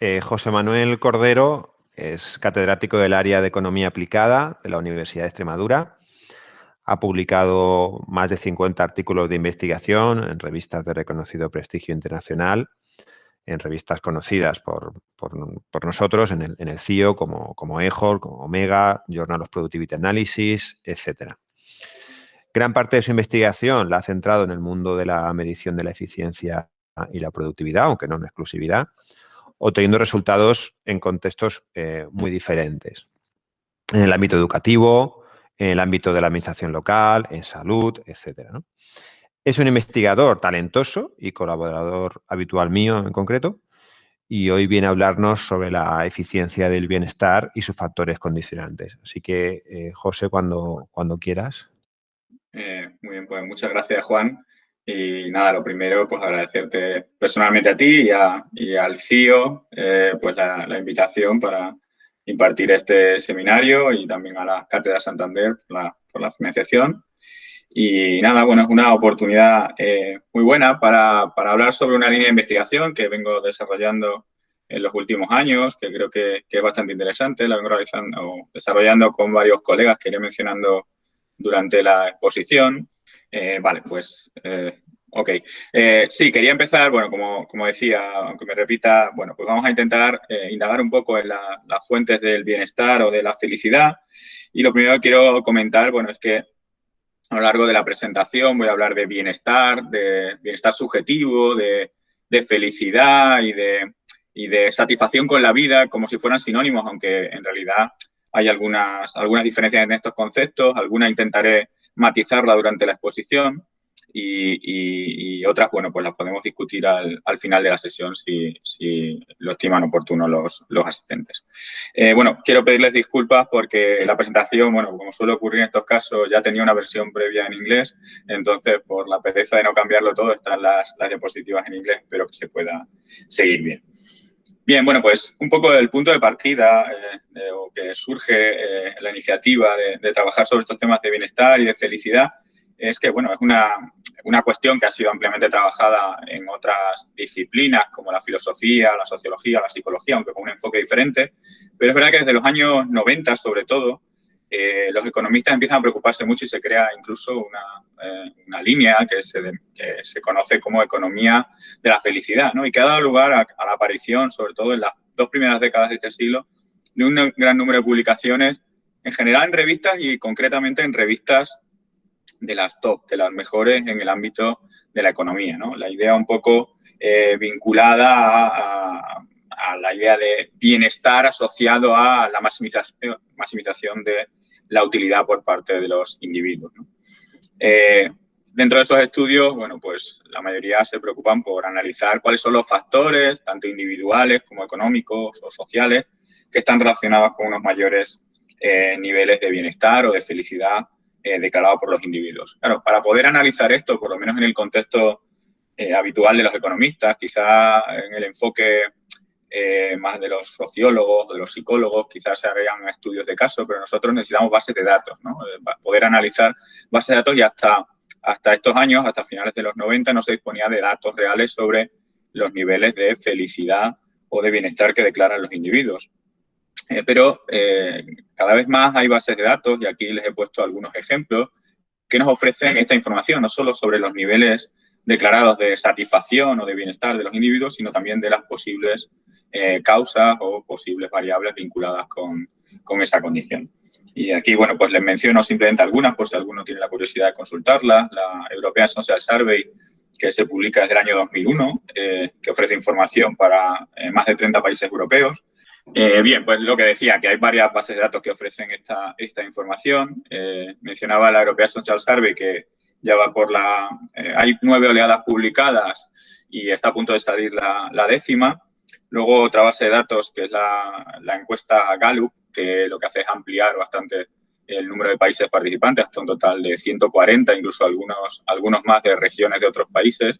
Eh, José Manuel Cordero es catedrático del área de Economía Aplicada de la Universidad de Extremadura. Ha publicado más de 50 artículos de investigación en revistas de reconocido prestigio internacional, en revistas conocidas por, nosotros, en el, CIO, como, como EJOR, como Omega, Journal of Productivity Analysis, etc. Gran parte de su investigación la ha centrado en el mundo de la medición de la eficiencia y la productividad, aunque no en exclusividad, obteniendo resultados en contextos eh, muy diferentes. En el ámbito educativo, en el ámbito de la administración local, en salud, etc. Es un investigador talentoso y colaborador habitual mío en concreto, y hoy viene a hablarnos sobre la eficiencia del bienestar y sus factores condicionantes. Así que, eh, José, cuando, cuando quieras. Eh, muy bien, pues muchas gracias, Juan. Y nada, lo primero, pues agradecerte personalmente a ti y, al CIO eh, pues la, invitación para impartir este seminario y también a la Cátedra Santander por la, financiación. Y nada, bueno, es una oportunidad eh, muy buena para, hablar sobre una línea de investigación que vengo desarrollando en los últimos años, que creo que, es bastante interesante. La vengo realizando, desarrollando con varios colegas que iré mencionando durante la exposición. Eh, vale, pues, eh, ok. Eh, sí, quería empezar, bueno, como, como, decía, aunque me repita, bueno, pues vamos a intentar indagar un poco en las fuentes del bienestar o de la felicidad. Y lo primero que quiero comentar, bueno, es que a lo largo de la presentación voy a hablar de bienestar, de bienestar subjetivo, de, de felicidad y de, y de satisfacción con la vida como si fueran sinónimos, aunque en realidad hay algunas, algunas diferencias en estos conceptos, algunas intentaré matizarla durante la exposición y, otras, bueno, pues las podemos discutir al, final de la sesión si, lo estiman oportuno los, los asistentes. Eh, bueno, quiero pedirles disculpas porque la presentación, bueno, como suele ocurrir en estos casos, ya tenía una versión previa en inglés, entonces por la pereza de no cambiarlo todo están las, las diapositivas en inglés, espero que se pueda seguir bien. Bien, bueno, pues un poco el punto de partida eh, o que surge eh, la iniciativa de, trabajar sobre estos temas de bienestar y de felicidad es que, bueno, es una, una, cuestión que ha sido ampliamente trabajada en otras disciplinas como la filosofía, la sociología, la psicología, aunque con un enfoque diferente, pero es verdad que desde los años 90, sobre todo, eh, los economistas empiezan a preocuparse mucho y se crea incluso una, eh, una línea que se, que se, conoce como economía de la felicidad, ¿no? Y que ha dado lugar a, la aparición, sobre todo en las dos primeras décadas de este siglo, de un gran número de publicaciones, en general en revistas y concretamente en revistas de las top, de las mejores en el ámbito de la economía, ¿no? La idea un poco eh, vinculada a, a, la idea de bienestar asociado a la maximización, maximización de la utilidad por parte de los individuos. Eh, dentro de esos estudios, bueno, pues la mayoría se preocupan por analizar cuáles son los factores, tanto individuales como económicos o sociales, que están relacionados con unos mayores eh, niveles de bienestar o de felicidad eh, declarados por los individuos. Claro, para poder analizar esto, por lo menos en el contexto habitual de los economistas, quizá en el enfoque eh, más de los sociólogos, de los psicólogos, quizás se hagan estudios de caso, pero nosotros necesitamos bases de datos, ¿no? Eh, poder analizar bases de datos y hasta, hasta estos años, hasta finales de los 90, no se disponía de datos reales sobre los niveles de felicidad o de bienestar que declaran los individuos. Eh, pero cada vez más hay bases de datos, y aquí les he puesto algunos ejemplos, que nos ofrecen esta información, no solo sobre los niveles declarados de satisfacción o de bienestar de los individuos, sino también de las posibles eh, causas o posibles variables vinculadas con, con, esa condición. Y aquí, bueno, pues les menciono simplemente algunas, por si alguno tiene la curiosidad de consultarlas. La European Social Survey, que se publica desde el año 2001, eh, que ofrece información para eh, más de 30 países europeos. bien, pues lo que decía, que hay varias bases de datos que ofrecen esta, esta información. mencionaba la European Social Survey que ya va por la... hay nueve oleadas publicadas y está a punto de salir la décima. Luego otra base de datos que es la, encuesta Gallup, que lo que hace es ampliar bastante el número de países participantes hasta un total de 140, incluso algunos, algunos más de regiones de otros países.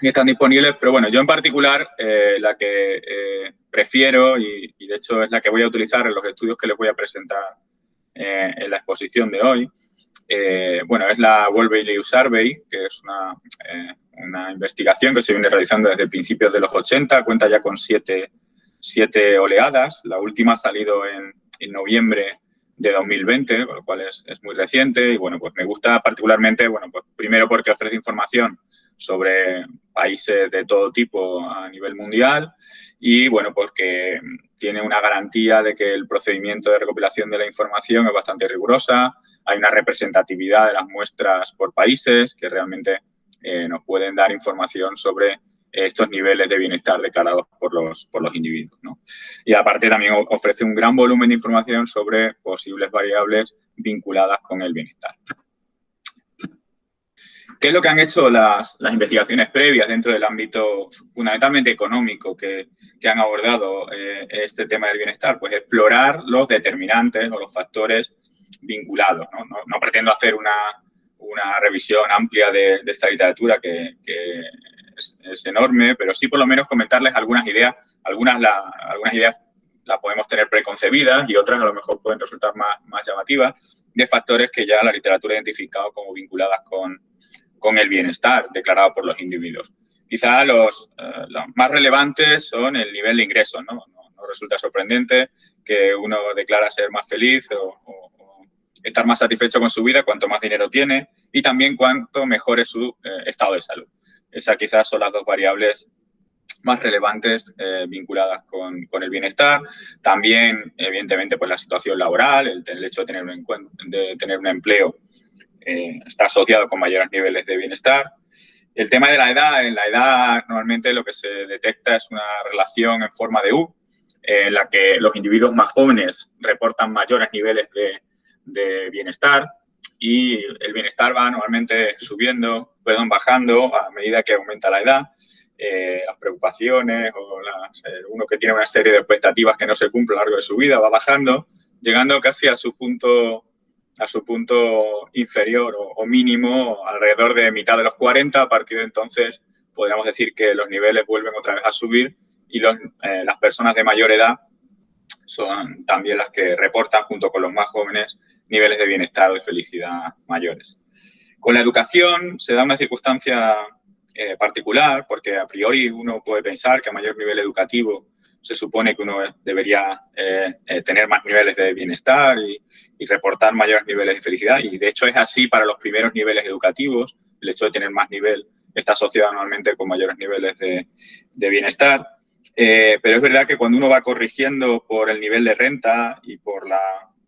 Y están disponibles, pero bueno, yo en particular eh, la que eh, prefiero y, de hecho es la que voy a utilizar en los estudios que les voy a presentar eh, en la exposición de hoy, bueno, es la World Value Survey, que es una, una, investigación que se viene realizando desde principios de los 80, cuenta ya con siete, siete oleadas. La última ha salido en, en noviembre de 2020, con lo cual es, es, muy reciente y bueno, pues me gusta particularmente, bueno, pues primero porque ofrece información sobre países de todo tipo a nivel mundial y bueno, porque tiene una garantía de que el procedimiento de recopilación de la información es bastante rigurosa, hay una representatividad de las muestras por países que realmente eh, nos pueden dar información sobre estos niveles de bienestar declarados por los, por los individuos. ¿no? Y aparte también ofrece un gran volumen de información sobre posibles variables vinculadas con el bienestar. ¿Qué es lo que han hecho las, las investigaciones previas dentro del ámbito fundamentalmente económico que, que han abordado eh, este tema del bienestar? Pues explorar los determinantes o los factores vinculados. No, pretendo hacer una, una, revisión amplia de, de esta literatura que, que es, enorme, pero sí por lo menos comentarles algunas ideas. Algunas, la, algunas ideas las podemos tener preconcebidas y otras a lo mejor pueden resultar más, más llamativas de factores que ya la literatura ha identificado como vinculadas con, con el bienestar declarado por los individuos. Quizá los, eh, los más relevantes son el nivel de ingresos. ¿no? No, no resulta sorprendente que uno declara ser más feliz o, o, estar más satisfecho con su vida cuanto más dinero tiene y también cuanto mejor es su eh, estado de salud. Esas quizás son las dos variables más relevantes eh, vinculadas con, con, el bienestar. También, evidentemente, pues la situación laboral, el, el hecho de tener un, de tener un empleo eh, está asociado con mayores niveles de bienestar. El tema de la edad, en la edad normalmente lo que se detecta es una relación en forma de U, en la que los individuos más jóvenes reportan mayores niveles de, de bienestar, y el bienestar va normalmente subiendo, perdón, bajando a medida que aumenta la edad. Eh, las preocupaciones o las, eh, uno que tiene una serie de expectativas que no se cumple a lo largo de su vida va bajando, llegando casi a su punto, a su punto inferior o, mínimo alrededor de mitad de los 40. A partir de entonces podríamos decir que los niveles vuelven otra vez a subir y eh, las personas de mayor edad son también las que reportan junto con los más jóvenes niveles de bienestar o de felicidad mayores. Con la educación se da una circunstancia eh, particular porque a priori uno puede pensar que a mayor nivel educativo se supone que uno debería eh, eh, tener más niveles de bienestar y, y, reportar mayores niveles de felicidad. Y de hecho es así para los primeros niveles educativos. El hecho de tener más nivel está asociado anualmente con mayores niveles de, de bienestar. Eh, pero es verdad que cuando uno va corrigiendo por el nivel de renta y por la,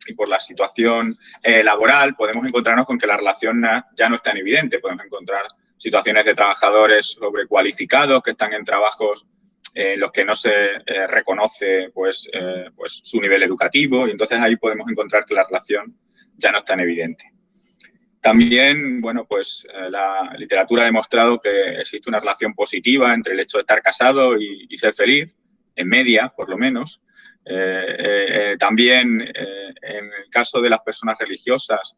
y por la situación eh, laboral, podemos encontrarnos con que la relación ya no es tan evidente. Podemos encontrar situaciones de trabajadores sobrecualificados que están en trabajos en los que no se eh, reconoce pues, eh, pues su nivel educativo y entonces ahí podemos encontrar que la relación ya no es tan evidente. También, bueno, pues eh, la literatura ha demostrado que existe una relación positiva entre el hecho de estar casado y ser feliz, en media, por lo menos, eh, eh, también eh, en el caso de las personas religiosas,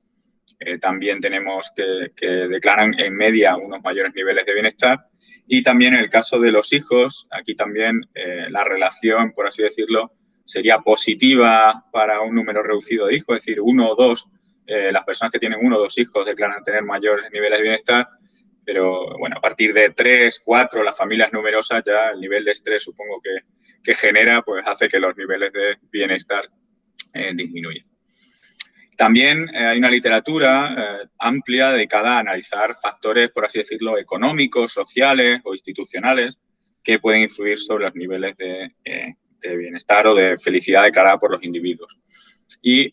también tenemos que, que, declaran en media unos mayores niveles de bienestar. Y también en el caso de los hijos, aquí también la relación, por así decirlo, sería positiva para un número reducido de hijos, es decir, uno o dos, las personas que tienen uno o dos hijos declaran tener mayores niveles de bienestar, pero bueno, a partir de tres, cuatro, las familias numerosas ya el nivel de estrés supongo que, que genera, pues hace que los niveles de bienestar eh, disminuyan. También eh, hay una literatura eh, amplia dedicada a analizar factores, por así decirlo, económicos, sociales o institucionales que pueden influir sobre los niveles de, bienestar o de felicidad declarada por los individuos. Y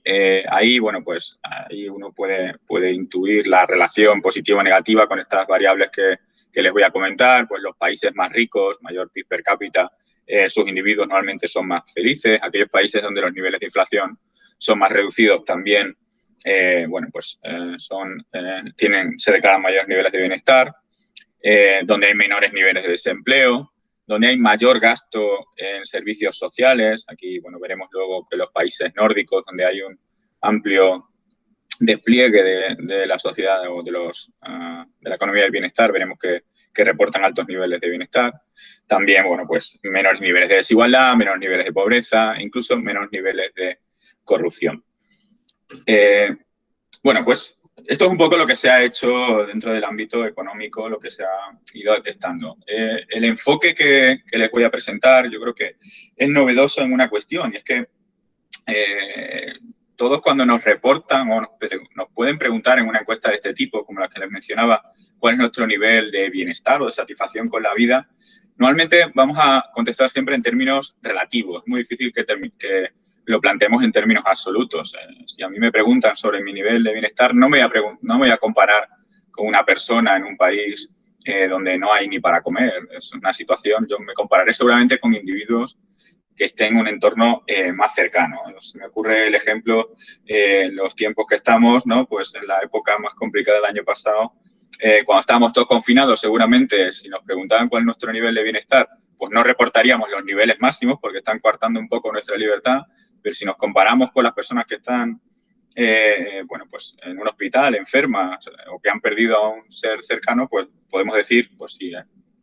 ahí, bueno, pues ahí uno puede, puede intuir la relación positiva o negativa con estas variables que, que les voy a comentar, pues los países más ricos, mayor PIB per cápita, eh, sus individuos normalmente son más felices. Aquellos países donde los niveles de inflación son más reducidos también, eh, bueno, pues eh, son, tienen, se declaran mayores niveles de bienestar, donde hay menores niveles de desempleo, donde hay mayor gasto en servicios sociales. Aquí, bueno, veremos luego que los países nórdicos, donde hay un amplio despliegue de, la sociedad o de, los, uh, de la economía del bienestar, veremos que que reportan altos niveles de bienestar. También, bueno, pues menores niveles de desigualdad, menores niveles de pobreza, incluso menores niveles de corrupción. Eh, bueno, pues esto es un poco lo que se ha hecho dentro del ámbito económico, lo que se ha ido detectando. Eh, el enfoque que, les voy a presentar yo creo que es novedoso en una cuestión y es que eh, todos cuando nos reportan o nos, nos, pueden preguntar en una encuesta de este tipo, como la que les mencionaba, cuál es nuestro nivel de bienestar o de satisfacción con la vida, normalmente vamos a contestar siempre en términos relativos. Es muy difícil que, que lo planteemos en términos absolutos. Eh, si a mí me preguntan sobre mi nivel de bienestar, no me voy a, no voy a comparar con una persona en un país eh, donde no hay ni para comer. Es una situación, yo me compararé seguramente con individuos que estén en un entorno eh, más cercano. Se me ocurre el ejemplo en los tiempos que estamos, ¿no? Pues en la época más complicada del año pasado, cuando estábamos todos confinados, seguramente si nos preguntaban cuál es nuestro nivel de bienestar, pues no reportaríamos los niveles máximos porque están coartando un poco nuestra libertad, pero si nos comparamos con las personas que están, eh, bueno, pues en un hospital, enfermas o que han perdido a un ser cercano, pues podemos decir, pues si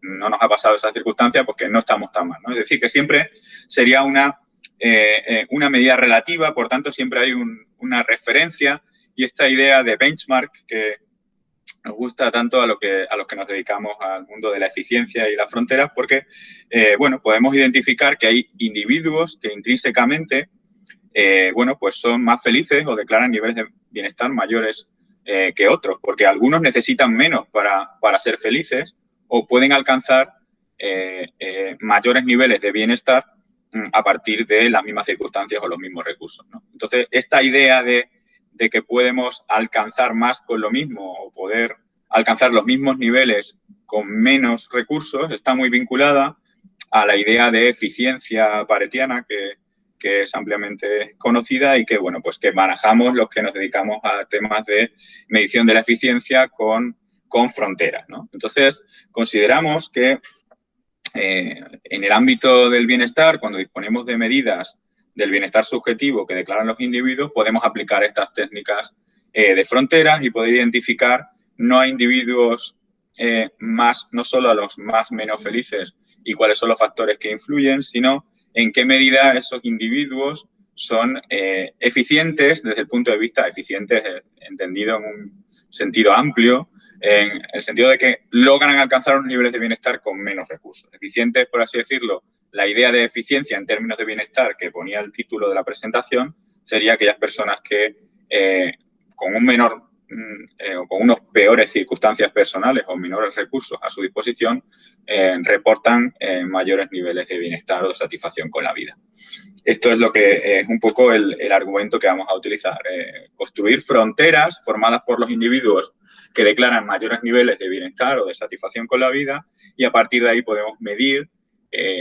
no nos ha pasado esa circunstancia, pues que no estamos tan mal, ¿no? Es decir, que siempre sería una, eh, eh, una medida relativa, por tanto, siempre hay una referencia y esta idea de benchmark que nos gusta tanto a, que, a los que nos dedicamos al mundo de la eficiencia y las fronteras, porque, bueno, podemos identificar que hay individuos que intrínsecamente eh, bueno, pues son más felices o declaran niveles de bienestar mayores eh, que otros, porque algunos necesitan menos para, ser felices o pueden alcanzar eh, mayores niveles de bienestar mm, a partir de las mismas circunstancias o los mismos recursos. Entonces, esta idea de, de, que podemos alcanzar más con lo mismo o poder alcanzar los mismos niveles con menos recursos está muy vinculada a la idea de eficiencia paretiana que, que es ampliamente conocida y que, bueno, pues que manejamos los que nos dedicamos a temas de medición de la eficiencia con, con fronteras, ¿no? Entonces, consideramos que eh, en el ámbito del bienestar, cuando disponemos de medidas del bienestar subjetivo que declaran los individuos, podemos aplicar estas técnicas eh, de fronteras y poder identificar no a individuos eh, más, no solo a los más menos felices y cuáles son los factores que influyen, sino en qué medida esos individuos son eficientes desde el punto de vista, eficientes entendido en un sentido amplio, en el sentido de que logran alcanzar unos niveles de bienestar con menos recursos. Eficientes, por así decirlo, la idea de eficiencia en términos de bienestar que ponía el título de la presentación sería aquellas personas que eh, con un menor Mm, eh, o con unos peores circunstancias personales o menores recursos a su disposición, eh, reportan mayores niveles de bienestar o de satisfacción con la vida. Esto es lo que es un poco el, argumento que vamos a utilizar. construir fronteras formadas por los individuos que declaran mayores niveles de bienestar o de satisfacción con la vida y a partir de ahí podemos medir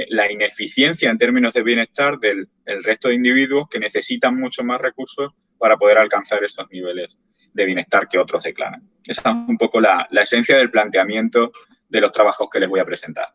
la ineficiencia en términos de bienestar del resto de individuos que necesitan mucho más recursos para poder alcanzar esos niveles de bienestar que otros declaran. Esa es un poco la, esencia del planteamiento de los trabajos que les voy a presentar.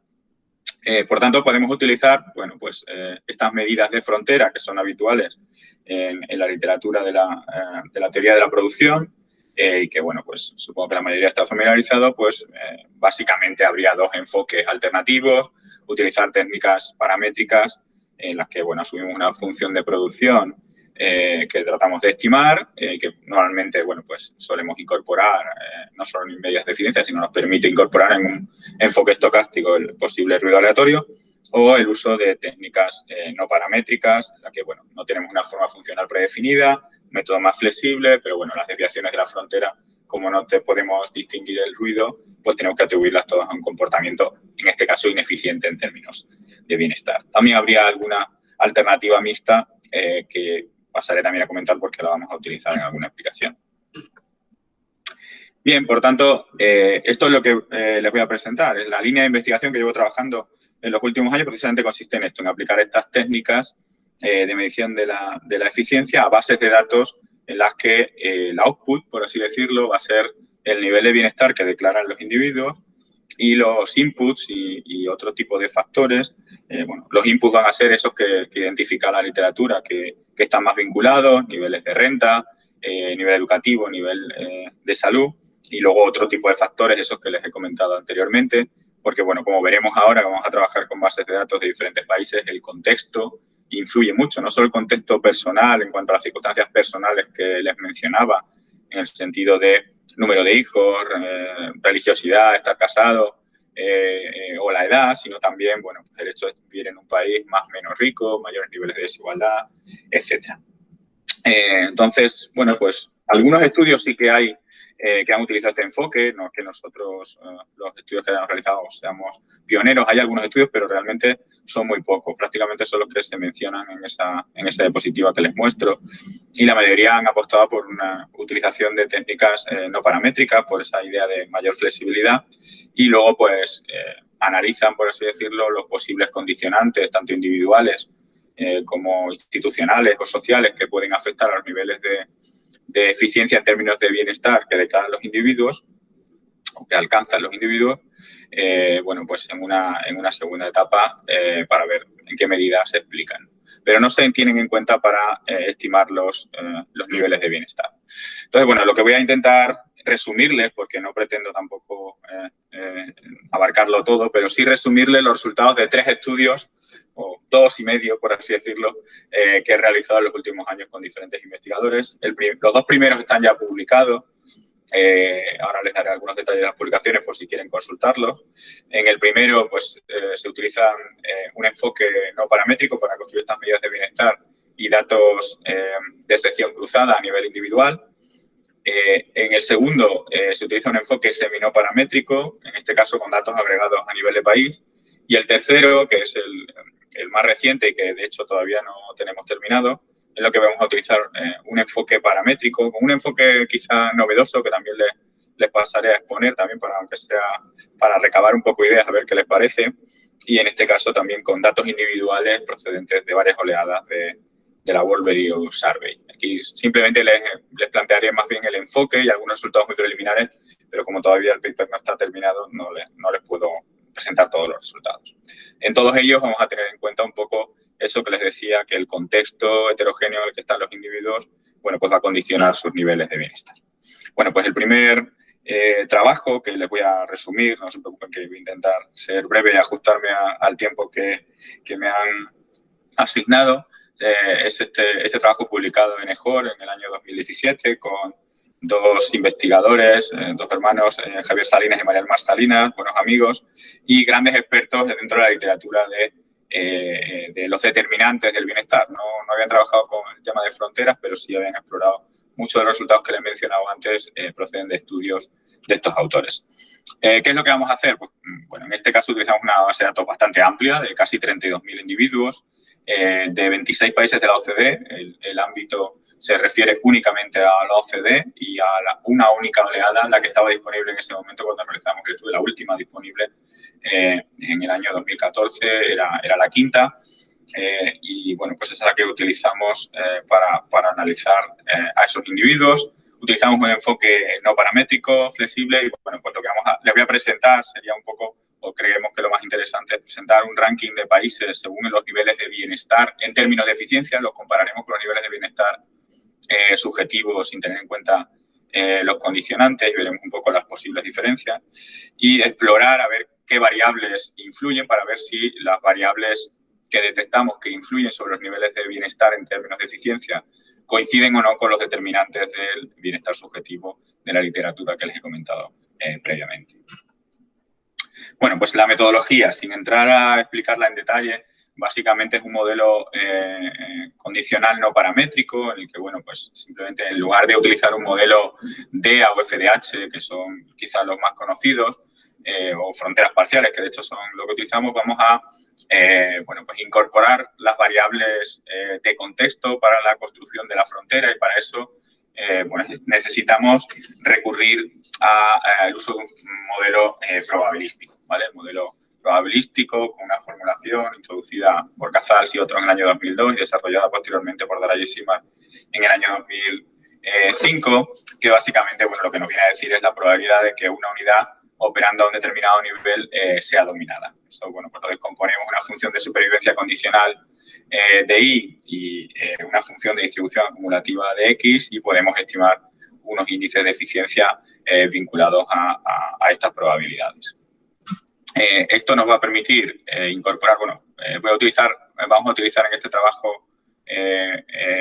Eh, por tanto, podemos utilizar bueno, pues, eh, estas medidas de frontera que son habituales en, la literatura de la, eh, de la, teoría de la producción y que, bueno, pues supongo que la mayoría está familiarizado, pues básicamente habría dos enfoques alternativos, utilizar técnicas paramétricas en las que, bueno, asumimos una función de producción eh, que tratamos de estimar, eh, que normalmente, bueno, pues solemos incorporar eh, no solo en medidas de eficiencia, sino nos permite incorporar en un enfoque estocástico el posible ruido aleatorio o el uso de técnicas no paramétricas, en la que, bueno, no tenemos una forma funcional predefinida, método más flexible, pero, bueno, las desviaciones de la frontera, como no te podemos distinguir el ruido, pues tenemos que atribuirlas todas a un comportamiento, en este caso, ineficiente en términos de bienestar. También habría alguna alternativa mixta que pasaré también a comentar porque la vamos a utilizar en alguna explicación. Bien, por tanto, eh, esto es lo que eh, les voy a presentar. La línea de investigación que llevo trabajando en los últimos años precisamente consiste en esto, en aplicar estas técnicas eh, de medición de la, de la, eficiencia a bases de datos en las que el output, por así decirlo, va a ser el nivel de bienestar que declaran los individuos y los inputs y, otro tipo de factores, eh, bueno, los inputs van a ser esos que, identifica la literatura, que, están más vinculados, niveles de renta, eh, nivel educativo, nivel eh, de salud, y luego otro tipo de factores, esos que les he comentado anteriormente, porque, bueno, como veremos ahora, vamos a trabajar con bases de datos de diferentes países, el contexto influye mucho, no solo el contexto personal en cuanto a las circunstancias personales que les mencionaba, en el sentido de número de hijos, religiosidad, estar casado, o la edad, sino también, bueno, el hecho de vivir en un país más o menos rico, mayores niveles de desigualdad, etcétera. entonces, bueno, pues algunos estudios sí que hay eh, que han utilizado este enfoque, no es que nosotros, eh, los estudios que hayamos realizado, seamos pioneros, hay algunos estudios, pero realmente son muy pocos, prácticamente son los que se mencionan en esa, en esa diapositiva que les muestro, y la mayoría han apostado por una utilización de técnicas eh, no paramétricas, por esa idea de mayor flexibilidad, y luego pues analizan, por así decirlo, los posibles condicionantes, tanto individuales como institucionales o sociales, que pueden afectar a los niveles de de eficiencia en términos de bienestar que declaran los individuos o que alcanzan los individuos, eh, bueno, pues en una, en una segunda etapa eh, para ver en qué medida se explican. Pero no se tienen en cuenta para eh, estimar los, los niveles de bienestar. Entonces, bueno, lo que voy a intentar resumirles, porque no pretendo tampoco abarcarlo todo, pero sí resumirles los resultados de tres estudios o dos y medio, por así decirlo, eh, que he realizado en los últimos años con diferentes investigadores. los dos primeros están ya publicados. Eh, ahora les daré algunos detalles de las publicaciones por si quieren consultarlos. En el primero, pues, eh, se utiliza un enfoque no paramétrico para construir estas medidas de bienestar y datos de sección cruzada a nivel individual. en el segundo, se utiliza un enfoque semi-no paramétrico, en este caso con datos agregados a nivel de país. Y el tercero, que es el, el más reciente y que de hecho todavía no tenemos terminado, es lo que vamos a utilizar eh, un enfoque paramétrico, con un enfoque quizá novedoso que también les, les pasaré a exponer también para, aunque sea para recabar un poco ideas, a ver qué les parece. Y en este caso también con datos individuales procedentes de varias oleadas de, de la World Survey. Aquí simplemente les, les, plantearé más bien el enfoque y algunos resultados muy preliminares, pero como todavía el paper no está terminado, no les, no les puedo presentar todos los resultados. En todos ellos vamos a tener en cuenta un poco eso que les decía, que el contexto heterogéneo en el que están los individuos, bueno, pues va a condicionar sus niveles de bienestar. Bueno, pues el primer eh, trabajo que les voy a resumir, no se preocupen que voy a intentar ser breve y ajustarme al tiempo que, que, me han asignado, eh, es este, este trabajo publicado en EJOR en el año 2017 con dos investigadores, eh, dos hermanos, eh, Javier Salinas y María Mar Salinas, buenos amigos y grandes expertos dentro de la literatura de, eh, de los determinantes del bienestar. No, no, habían trabajado con el tema de fronteras, pero sí habían explorado muchos de los resultados que les he mencionado antes proceden de estudios de estos autores. ¿Qué es lo que vamos a hacer? Pues, mm, bueno, en este caso utilizamos una base de datos bastante amplia, de casi 32.000 individuos, de 26 países de la OCDE, el, el ámbito se refiere únicamente a la OCDE y a una única oleada, la que estaba disponible en ese momento cuando realizamos el estudio, la última disponible eh, en el año 2014, era, era la quinta. Eh, y bueno, pues esa es la que utilizamos eh, para, para, analizar a esos individuos. Utilizamos un enfoque no paramétrico, flexible y bueno, pues lo que vamos a, les voy a presentar sería un poco, o creemos que lo más interesante es presentar un ranking de países según los niveles de bienestar en términos de eficiencia, los compararemos con los niveles de bienestar eh, subjetivo sin tener en cuenta eh, los condicionantes y veremos un poco las posibles diferencias y explorar a ver qué variables influyen para ver si las variables que detectamos que influyen sobre los niveles de bienestar en términos de eficiencia coinciden o no con los determinantes del bienestar subjetivo de la literatura que les he comentado eh, previamente. Bueno, pues la metodología, sin entrar a explicarla en detalle, básicamente es un modelo eh, condicional no paramétrico en el que, bueno, pues simplemente en lugar de utilizar un modelo DEA o FDH, que son quizás los más conocidos, eh, o fronteras parciales, que de hecho son lo que utilizamos, vamos a eh, bueno, pues incorporar las variables de contexto para la construcción de la frontera y para eso bueno, necesitamos recurrir al uso de un modelo probabilístico, ¿vale? El modelo probabilístico con una formulación introducida por Casals y otro en el año 2002 y desarrollada posteriormente por Dara y en el año 2005, que básicamente bueno, lo que nos viene a decir es la probabilidad de que una unidad operando a un determinado nivel eh, sea dominada. Eso, bueno, pues lo descomponemos una función de supervivencia condicional eh, de I y eh, una función de distribución acumulativa de X y podemos estimar unos índices de eficiencia vinculados a estas probabilidades. Eh, esto nos va a permitir eh, incorporar, bueno, eh, a utilizar, vamos a utilizar en este trabajo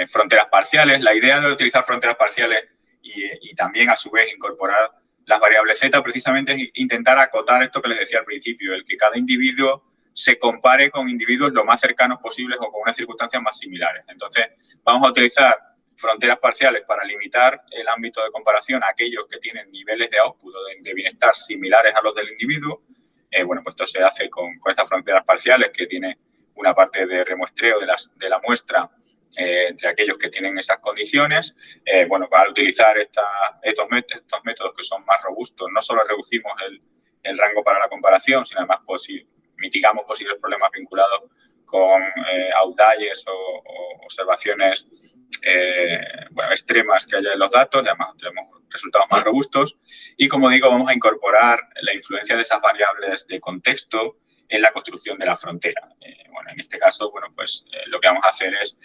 fronteras parciales. La idea de utilizar fronteras parciales y, también a su vez incorporar las variables Z, precisamente es intentar acotar esto que les decía al principio, el que cada individuo se compare con individuos lo más cercanos posibles o con unas circunstancias más similares. Entonces, vamos a utilizar fronteras parciales para limitar el ámbito de comparación a aquellos que tienen niveles de output o de, bienestar similares a los del individuo. Eh, bueno, pues esto se hace con, estas fronteras parciales que tiene una parte de remuestreo de, la muestra eh, entre aquellos que tienen esas condiciones. Eh, bueno, al utilizar estos, métodos que son más robustos, no solo reducimos el rango para la comparación, sino además mitigamos posibles problemas vinculados con eh, outliers o, observaciones eh, bueno, extremas que haya en los datos, además tenemos resultados más robustos. Y como digo, vamos a incorporar la influencia de esas variables de contexto en la construcción de la frontera. Eh, bueno, en este caso, bueno, pues eh, lo que vamos a hacer es,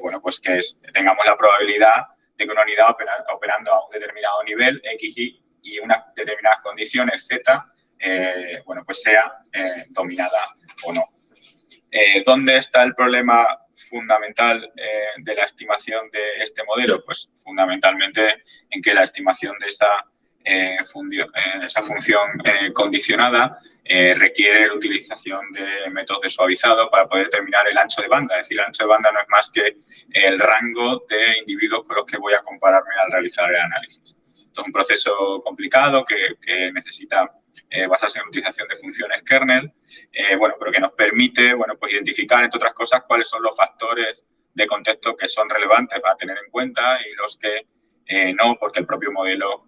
bueno, pues que tengamos la probabilidad de que una unidad operando a un determinado nivel, X, Y, y unas determinadas condiciones, Z, bueno, pues sea dominada o no. Eh, ¿Dónde está el problema fundamental eh, de la estimación de este modelo? Pues fundamentalmente en que la estimación de esa, eh, esa función condicionada requiere la utilización de métodos de suavizado para poder determinar el ancho de banda. Es decir, el ancho de banda no es más que el rango de individuos con los que voy a compararme al realizar el análisis. Esto es un proceso complicado que, necesita eh, basarse en la utilización de funciones kernel, eh, bueno, pero que nos permite, bueno, pues identificar, entre otras cosas, cuáles son los factores de contexto que son relevantes para tener en cuenta y los que eh, no, porque el propio modelo,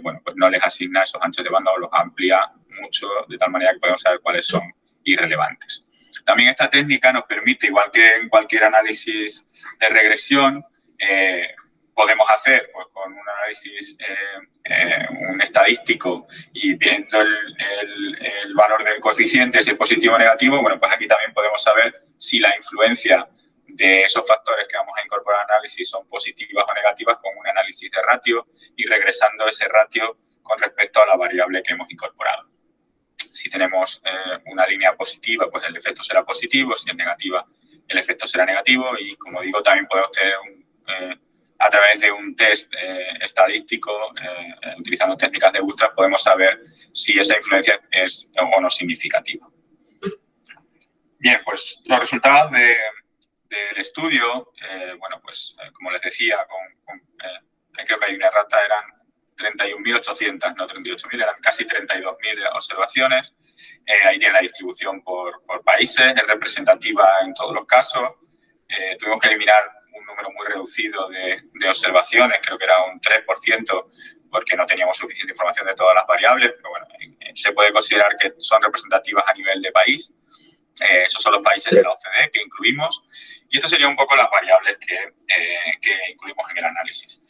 bueno, pues no les asigna esos anchos de banda o los amplía mucho, de tal manera que podemos saber cuáles son irrelevantes. También esta técnica nos permite, igual que en cualquier análisis de regresión, podemos hacer pues, con un análisis eh, eh, un estadístico y viendo el, el, valor del coeficiente, si es positivo o negativo, bueno, pues aquí también podemos saber si la influencia de esos factores que vamos a incorporar al análisis son positivas o negativas con un análisis de ratio y regresando ese ratio con respecto a la variable que hemos incorporado. Si tenemos eh, una línea positiva, pues el efecto será positivo, si es negativa, el efecto será negativo y, como digo, también podemos tener un, a través de un test eh, estadístico, eh, utilizando técnicas de Bootstrap, podemos saber si esa influencia es o no significativa. Bien, pues los resultados del estudio, eh, bueno, pues como les decía, con, creo que hay una rata, eran 31.800, no 38.000, eran casi 32.000 observaciones. ahí tiene la distribución por, por, países, es representativa en todos los casos. tuvimos que eliminar un número muy reducido de, observaciones, creo que era un 3%, porque no teníamos suficiente información de todas las variables, pero bueno, eh, se puede considerar que son representativas a nivel de país. Eh, esos son los países de la OCDE que incluimos. Y esto serían un poco las variables que, eh, que incluimos en el análisis.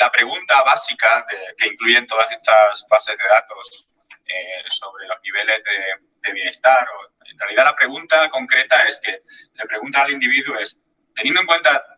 la pregunta básica que incluyen todas estas bases de datos sobre los niveles de, de, bienestar, o en realidad la pregunta concreta es que le pregunta al individuo es, teniendo en cuenta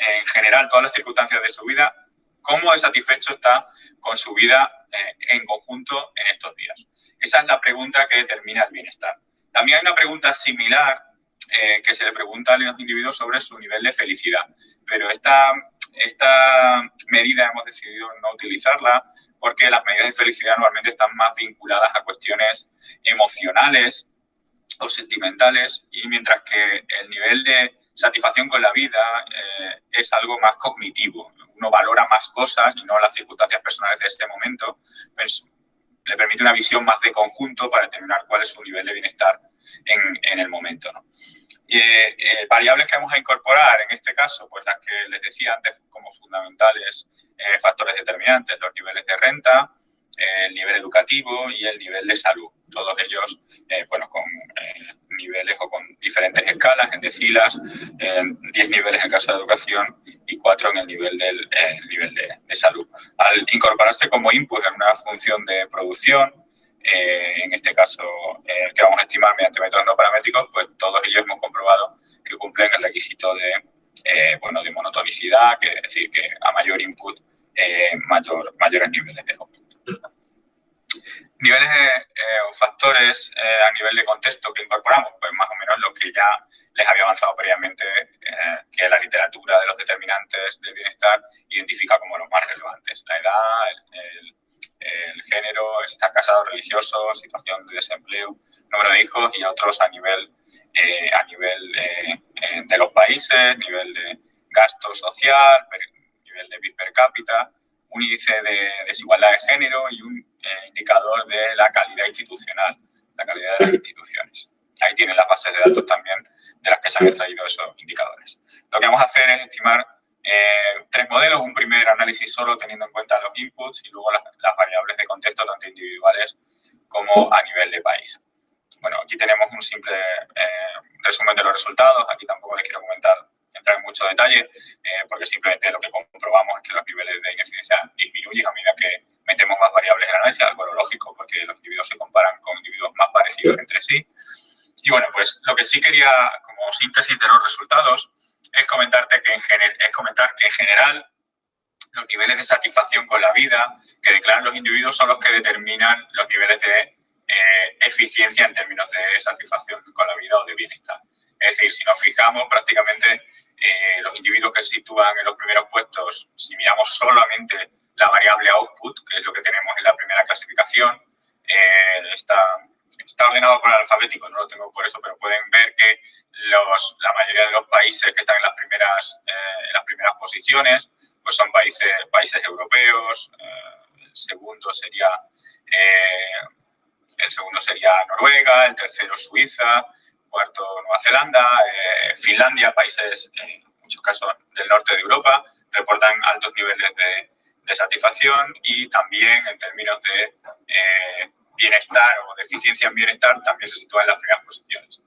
en general todas las circunstancias de su vida, cómo satisfecho está con su vida eh, en conjunto en estos días. Esa es la pregunta que determina el bienestar. También hay una pregunta similar eh, que se le pregunta a los individuos sobre su nivel de felicidad, pero esta, esta medida hemos decidido no utilizarla porque las medidas de felicidad normalmente están más vinculadas a cuestiones emocionales o sentimentales y mientras que el nivel de satisfacción con la vida eh, es algo más cognitivo. Uno valora más cosas y no las circunstancias personales de este momento. Pues le permite una visión más de conjunto para determinar cuál es su nivel de bienestar en, el momento. Y, eh, eh, variables que vamos a incorporar, en este caso, pues las que les decía antes como fundamentales, factores determinantes, los niveles de renta, el nivel educativo y el nivel de salud. Todos ellos, eh, bueno, con eh, niveles o con diferentes escalas, en decilas, 10 niveles en el caso de educación y 4 en el nivel, del, nivel de, salud. Al incorporarse como input en una función de producción, eh, en este caso que vamos a estimar mediante métodos no paramétricos, pues todos ellos hemos comprobado que cumplen el requisito de, bueno, de monotonicidad, que es decir, que a mayor input, mayor, mayores niveles de output. Niveles eh, o factores eh, a nivel de contexto que incorporamos, pues más o menos lo que ya les había avanzado previamente eh, que la literatura de los determinantes del bienestar identifica como los más relevantes. La edad, el, género, estar casado, religioso, situación de desempleo, número de hijos y otros a nivel, a nivel de los países, nivel de gasto social, nivel de PIB per cápita, un índice de desigualdad de género y un eh, indicador de la calidad institucional, la calidad de las instituciones. Ahí tienen las bases de datos también de las que se han extraído esos indicadores. Lo que vamos a hacer es estimar eh, tres modelos, un primer análisis solo teniendo en cuenta los inputs y luego las, variables de contexto tanto individuales como a nivel de país. Bueno, aquí tenemos un simple eh, resumen de los resultados, aquí tampoco les quiero comentar entrar en mucho detalle, eh, porque simplemente lo que comprobamos es que los niveles de ineficiencia disminuyen a medida que metemos más variables en el análisis, algo lógico, porque los individuos se comparan con individuos más parecidos entre sí. Y bueno, pues lo que sí quería, como síntesis de los resultados, es comentarte que en, es comentar que en general los niveles de satisfacción con la vida que declaran los individuos son los que determinan los niveles de eh, eficiencia en términos de satisfacción con la vida o de bienestar. Es decir, si nos fijamos, prácticamente eh, los individuos que se sitúan en los primeros puestos, si miramos solamente la variable output, que es lo que tenemos en la primera clasificación, eh, está, está ordenado por alfabético, no lo tengo por eso, pero pueden ver que la mayoría de los países que están en las primeras, eh, las primeras posiciones pues son países, países europeos, segundo sería el segundo sería Noruega, el tercero Suiza, cuarto Nueva Zelanda, eh, Finlandia, países en muchos casos del norte de Europa, reportan altos niveles de, satisfacción y también en términos de eh, bienestar o de eficiencia en bienestar también se sitúan en las primeras posiciones.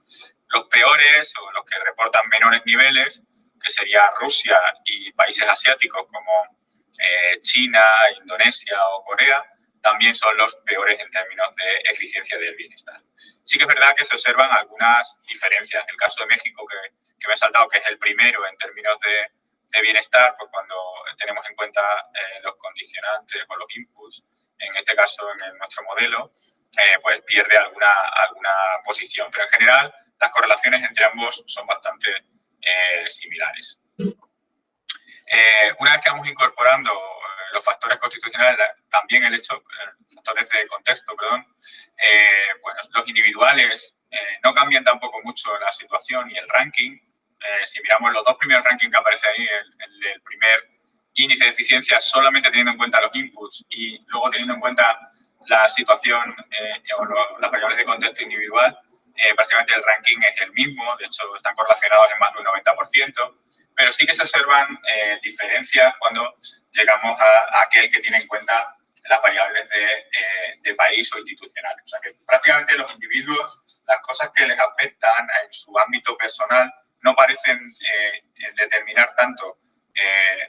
Los peores o los que reportan menores niveles, que sería Rusia y países asiáticos como eh, China, Indonesia o Corea, también son los peores en términos de eficiencia del bienestar. Sí que es verdad que se observan algunas diferencias. En el caso de México, que, que me he saltado, que es el primero en términos de, de bienestar, pues cuando tenemos en cuenta eh, los condicionantes o los inputs, en este caso en nuestro modelo, eh, pues pierde alguna, alguna posición. Pero en general, las correlaciones entre ambos son bastante eh, similares. una vez que vamos incorporando los factores constitucionales, también el hecho, eh, factores de contexto, perdón, eh, bueno, los individuales eh, no cambian tampoco mucho la situación y el ranking. si miramos los dos primeros rankings que aparecen ahí, el, el, primer índice de eficiencia solamente teniendo en cuenta los inputs y luego teniendo en cuenta la situación o las variables de contexto individual, prácticamente el ranking es el mismo, de hecho están correlacionados en más de un 90% pero sí que se observan eh, diferencias cuando llegamos a, aquel que tiene en cuenta las variables eh, de, país o institucional. O sea que prácticamente los individuos, las cosas que les afectan en su ámbito personal no parecen eh, determinar tanto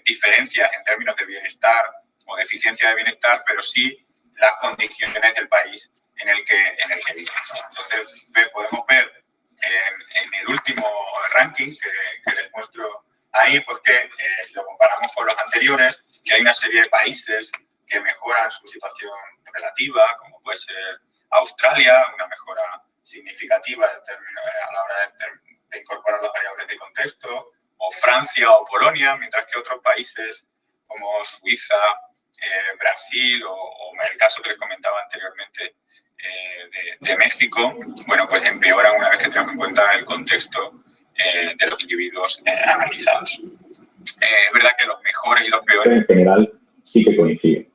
diferencias en términos de bienestar o de eficiencia de bienestar, pero sí las condiciones del país en el que, en el que viven. Entonces, podemos ver en, el último ranking que, que les muestro ahí porque eh, si lo comparamos con los anteriores, que hay una serie de países que mejoran su situación relativa, como puede ser Australia, una mejora significativa eh, a la hora de, incorporar las variables de contexto, o Francia o Polonia, mientras que otros países como Suiza, eh, Brasil o, en el caso que les comentaba anteriormente de, de, México, bueno, pues empeoran una vez que tenemos en cuenta el contexto eh, de los individuos eh, analizados. Eh, es verdad que los mejores y los peores... En general sí que coinciden.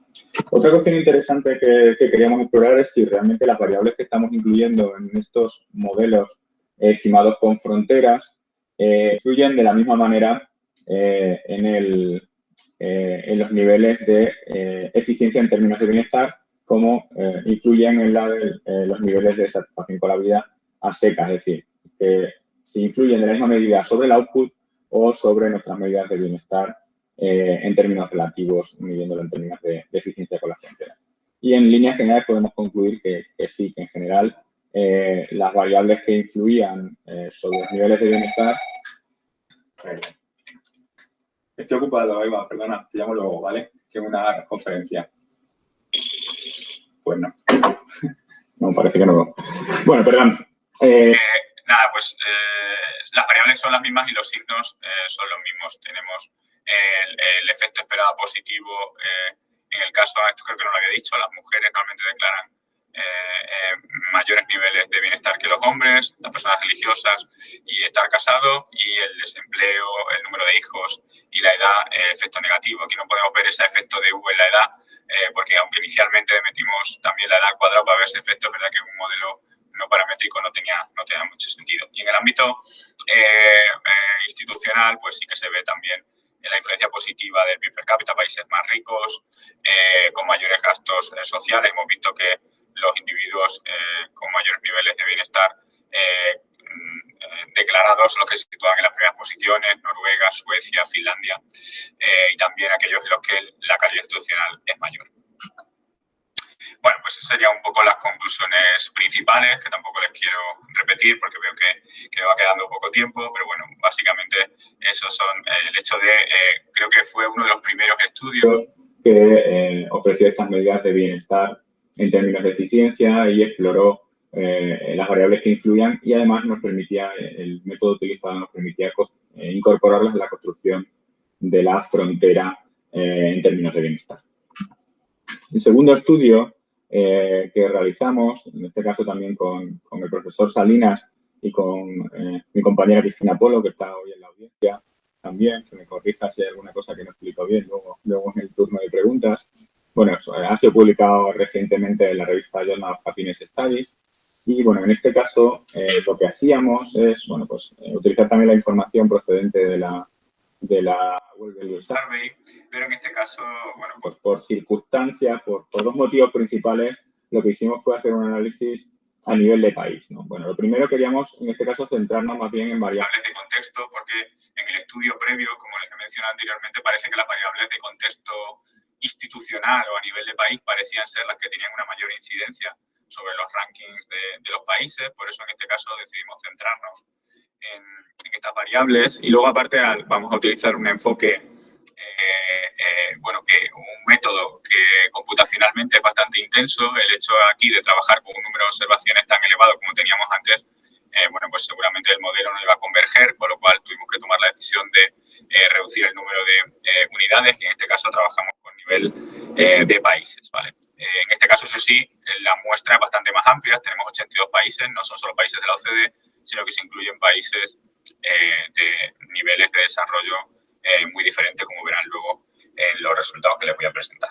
Otra cuestión interesante que, queríamos explorar es si realmente las variables que estamos incluyendo en estos modelos estimados con fronteras influyen de la misma manera en, el, en, los niveles de eficiencia en términos de bienestar como influyen en la los niveles de satisfacción con la vida a secas, es decir, que si influyen de la misma medida sobre el output o sobre nuestras medidas de bienestar eh, en términos relativos, midiéndolo en términos de, eficiencia con la frontera. Y en líneas generales podemos concluir que, sí, que en general eh, las variables que influían eh, sobre los niveles de bienestar... Estoy ocupado, Eva, perdona, te llamo luego, ¿vale? Tengo una conferencia. Pues no. No, parece que no. Bueno, perdón nada, pues las variables son las mismas y los signos son los mismos. Tenemos el, efecto esperado positivo en el caso, esto creo que no lo había dicho, las mujeres normalmente declaran eh, mayores niveles de bienestar que los hombres, las personas religiosas y estar casado y el desempleo, el número de hijos y la edad, el efecto negativo. Aquí no podemos ver ese efecto de V en la edad, eh, porque aunque inicialmente metimos también la edad cuadrada para ver ese efecto, es verdad que un modelo no paramétrico no tenía, no tenía mucho sentido. Y en el ámbito eh, institucional, pues sí que se ve también la influencia positiva del PIB per cápita, países más ricos, con mayores gastos sociales. Hemos visto que los individuos eh, con mayores niveles de bienestar eh, mm, declarados los que se sitúan en las primeras posiciones, Noruega, Suecia, Finlandia, eh, y también aquellos en los que la calidad institucional es mayor. Bueno, pues esas serían un poco las conclusiones principales, que tampoco les quiero repetir porque veo que, que va quedando poco tiempo, pero bueno, básicamente esos son el hecho de, creo que fue uno de los primeros estudios que ofreció estas medidas de bienestar en términos de eficiencia y exploró eh, las variables que influían y además nos permitía, el método utilizado nos permitía eh, incorporarlas en la construcción de la frontera eh, en términos de bienestar. El segundo estudio que realizamos, en este caso también con, con el profesor Salinas y con mi compañera Cristina Polo, que está hoy en la audiencia también, que me corrija si hay alguna cosa que no explico bien luego, luego en el turno de preguntas, bueno, ha sido publicado recientemente en la revista Journal of Happiness Studies y, bueno, en este caso eh, lo que hacíamos es, bueno, pues eh, utilizar también la información procedente de la, de la World Survey, pero en este caso, bueno, pues, por circunstancias, por, por, dos motivos principales, lo que hicimos fue hacer un análisis a nivel de país, ¿no? Bueno, lo primero queríamos, en este caso, centrarnos más bien en variables de contexto, porque en el estudio previo, como les he mencionado anteriormente, parece que las variables de contexto institucional o a nivel de país parecían ser las que tenían una mayor incidencia sobre los rankings de, los países, por eso en este caso decidimos centrarnos en, estas variables y luego aparte vamos a utilizar un enfoque, eh, eh, bueno, que un método que computacionalmente es bastante intenso, el hecho aquí de trabajar con un número de observaciones tan elevado como teníamos antes, eh, bueno, pues seguramente el modelo no iba a converger, con lo cual tuvimos que tomar la decisión de reducir el número de unidades y en este caso trabajamos nivel eh, de países. ¿vale? Eh, en este caso, eso sí, la muestra es bastante más amplia. Tenemos 82 países, no son solo países de la OCDE, sino que se incluyen países eh, de niveles de desarrollo muy diferentes, como verán luego en los resultados que les voy a presentar.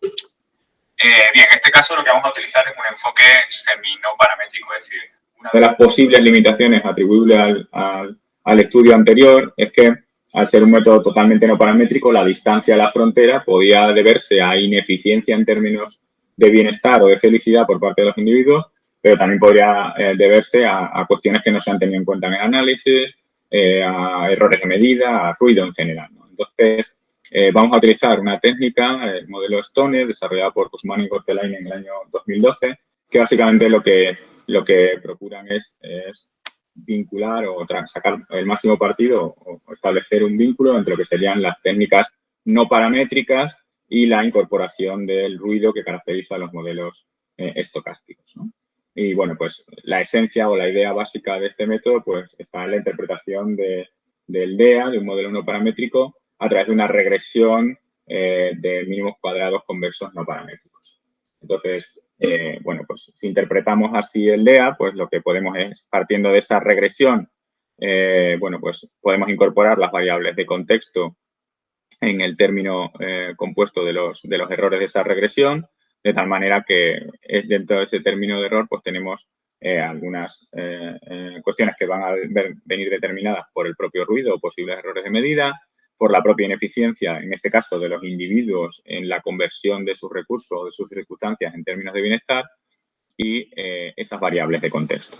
bien, en este caso lo que vamos a utilizar es un enfoque semi-no paramétrico, es decir, una de las posibles limitaciones atribuibles al, al estudio anterior es que al ser un método totalmente no paramétrico, la distancia a la frontera podía deberse a ineficiencia en términos de bienestar o de felicidad por parte de los individuos, pero también podría eh, deberse a, cuestiones que no se han tenido en cuenta en el análisis, eh, a errores de medida, a ruido en general. Entonces, eh, vamos a utilizar una técnica, el modelo Stone, desarrollado por Guzmán y Cortelain en el año 2012, que básicamente lo que, lo que procuran es vincular o sacar el máximo partido o establecer un vínculo entre lo que serían las técnicas no paramétricas y la incorporación del ruido que caracteriza los modelos estocásticos. Y bueno, pues la esencia o la idea básica de este método pues está en la interpretación de, del DEA, de un modelo no paramétrico, a través de una regresión eh, de mínimos cuadrados conversos no paramétricos. Entonces, eh, bueno, pues si interpretamos así el DEA, pues lo que podemos es, partiendo de esa regresión, eh, bueno, pues podemos incorporar las variables de contexto en el término compuesto de los, de los errores de esa regresión, de tal manera que dentro de ese término de error, pues tenemos algunas cuestiones que van a venir determinadas por el propio ruido o posibles errores de medida, por la propia ineficiencia, en este caso de los individuos, en la conversión de sus recursos o de sus circunstancias en términos de bienestar y eh, esas variables de contexto.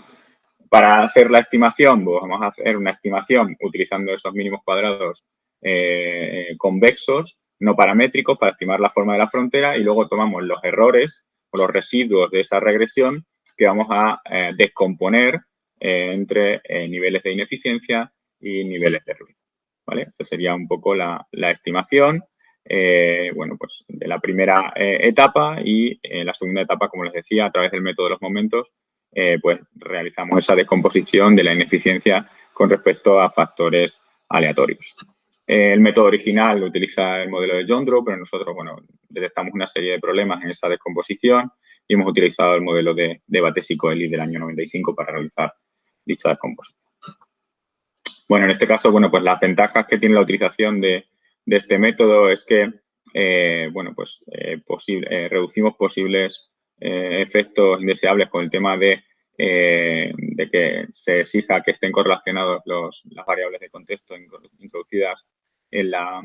Para hacer la estimación, pues vamos a hacer una estimación utilizando esos mínimos cuadrados eh, convexos, no paramétricos, para estimar la forma de la frontera y luego tomamos los errores o los residuos de esa regresión que vamos a eh, descomponer entre niveles de ineficiencia y niveles de ruido. ¿vale? Esa sería un poco la, estimación, eh, bueno, pues de la primera eh, etapa y en la segunda etapa, como les decía, a través del método de los momentos, pues realizamos esa descomposición de la ineficiencia con respecto a factores aleatorios. El método original utiliza el modelo de John Drew, pero nosotros, bueno, detectamos una serie de problemas en esa descomposición y hemos utilizado el modelo de, de Bates y Coeli del año 95 para realizar dicha descomposición. Bueno, en este caso, bueno, pues las ventajas que tiene la utilización de, este método es que, eh, bueno, pues eh, eh, reducimos posibles efectos indeseables con el tema de, de, que se exija que estén correlacionados las variables de contexto introducidas en, la,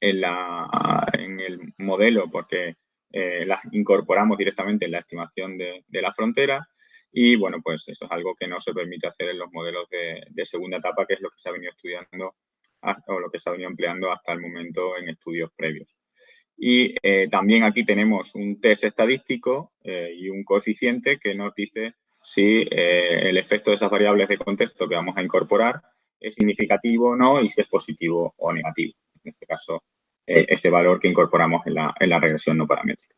en, la, en el modelo porque las incorporamos directamente en la estimación de, de la frontera y bueno, pues eso es algo que no se permite hacer en los modelos de, segunda etapa, que es lo que se ha venido estudiando o lo que se ha venido empleando hasta el momento en estudios previos. Y eh, también aquí tenemos un test estadístico eh, y un coeficiente que nos dice si eh, el efecto de esas variables de contexto que vamos a incorporar es significativo o no y si es positivo o negativo. En este caso, ese valor que incorporamos en la, en la regresión no paramétrica.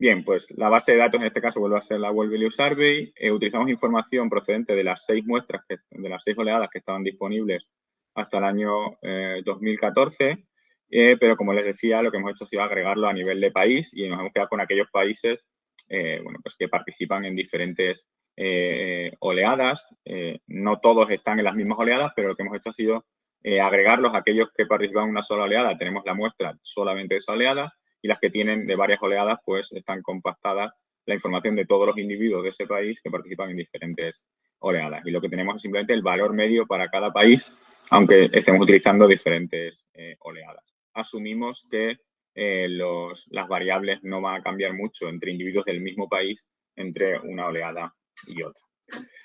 Bien, pues la base de datos en este caso vuelve a ser la World Value Survey. Eh, utilizamos información procedente de las seis muestras, de las seis oleadas que estaban disponibles hasta el año 2014. Eh, eh, pero como les decía, lo que hemos hecho ha sido agregarlo a nivel de país y nos hemos quedado con aquellos países bueno, pues que participan en diferentes oleadas. no todos están en las mismas oleadas, pero lo que hemos hecho ha sido agregarlos a aquellos que participan en una sola oleada. Tenemos la muestra solamente de esa oleada y las que tienen de varias oleadas, pues están compactadas la información de todos los individuos de ese país que participan en diferentes oleadas. Y lo que tenemos es simplemente el valor medio para cada país, aunque estemos utilizando diferentes eh, oleadas. Asumimos que eh, las variables no van a cambiar mucho entre individuos del mismo país entre una oleada y otra.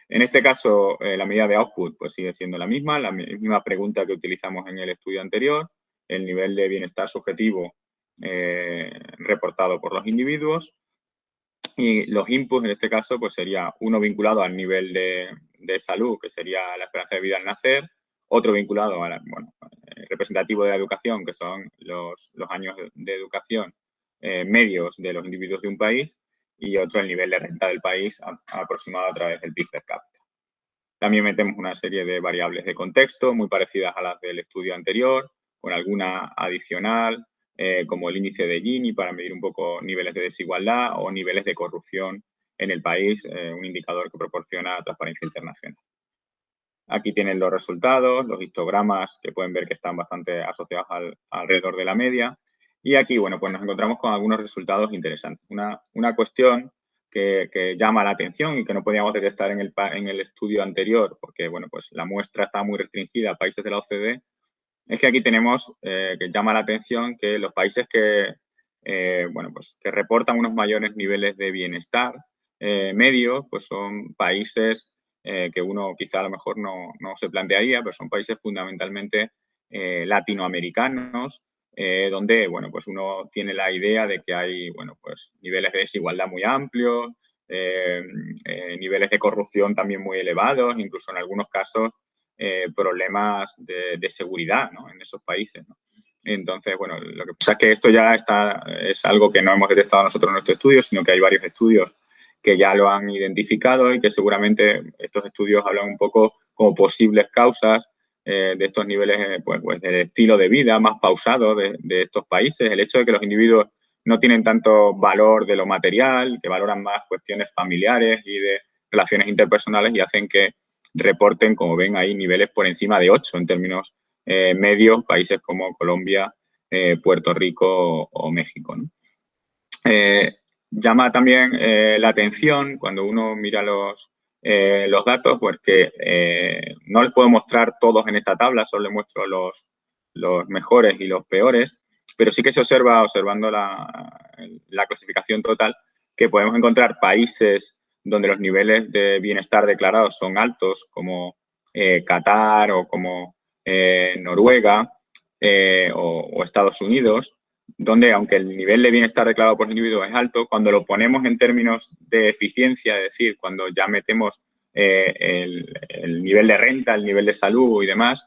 En este caso, eh, la medida de output pues, sigue siendo la misma, la misma pregunta que utilizamos en el estudio anterior. El nivel de bienestar subjetivo eh, reportado por los individuos. Y los inputs, en este caso, pues sería uno vinculado al nivel de, salud, que sería la esperanza de vida al nacer, otro vinculado al eh, representativo de la educación, que son los, años de, educación medios de los individuos de un país, y otro el nivel de renta del país aproximado a través del PIB per cápita. También metemos una serie de variables de contexto muy parecidas a las del estudio anterior, con alguna adicional, eh, como el índice de Gini para medir un poco niveles de desigualdad o niveles de corrupción en el país, eh, un indicador que proporciona Transparencia Internacional. Aquí tienen los resultados, los histogramas que pueden ver que están bastante asociados alrededor de la media. Y aquí, bueno, pues nos encontramos con algunos resultados interesantes. Una, una cuestión que, llama la atención y que no podíamos detectar en el, en el estudio anterior, porque, bueno, pues la muestra está muy restringida a países de la OCDE, es que aquí tenemos eh, que llama la atención que los países que, eh, bueno, pues que reportan unos mayores niveles de bienestar eh, medio, pues son países que uno quizá a lo mejor no, no, se plantearía, pero son países fundamentalmente latinoamericanos, donde, bueno, pues uno tiene la idea de que hay, bueno, pues niveles de desigualdad muy amplios, niveles de corrupción también muy elevados, incluso en algunos casos eh, problemas de, seguridad en esos países. Entonces, bueno, lo que pasa es que esto ya está, es algo que no hemos detectado nosotros en nuestro estudio, sino que hay varios estudios que ya lo han identificado y que seguramente estos estudios hablan un poco como posibles causas eh, de estos niveles, eh, pues, pues, estilo de vida más pausado de, estos países, el hecho de que los individuos no tienen tanto valor de lo material, que valoran más cuestiones familiares y de relaciones interpersonales y hacen que reporten, como ven ahí, niveles por encima de 8 en términos eh, medios, países como Colombia, Puerto Rico o, México. Llama también la atención cuando uno mira los, los datos, pues que no les puedo mostrar todos en esta tabla, solo les muestro los, los mejores y los peores, pero sí que se observa, observando la, la clasificación total, que podemos encontrar países donde los niveles de bienestar declarados son altos, como eh, Qatar o como eh, Noruega eh, o, Estados Unidos, donde aunque el nivel de bienestar declarado por individuo es alto, cuando lo ponemos en términos de eficiencia, es decir, cuando ya metemos el, el, nivel de renta, el nivel de salud y demás,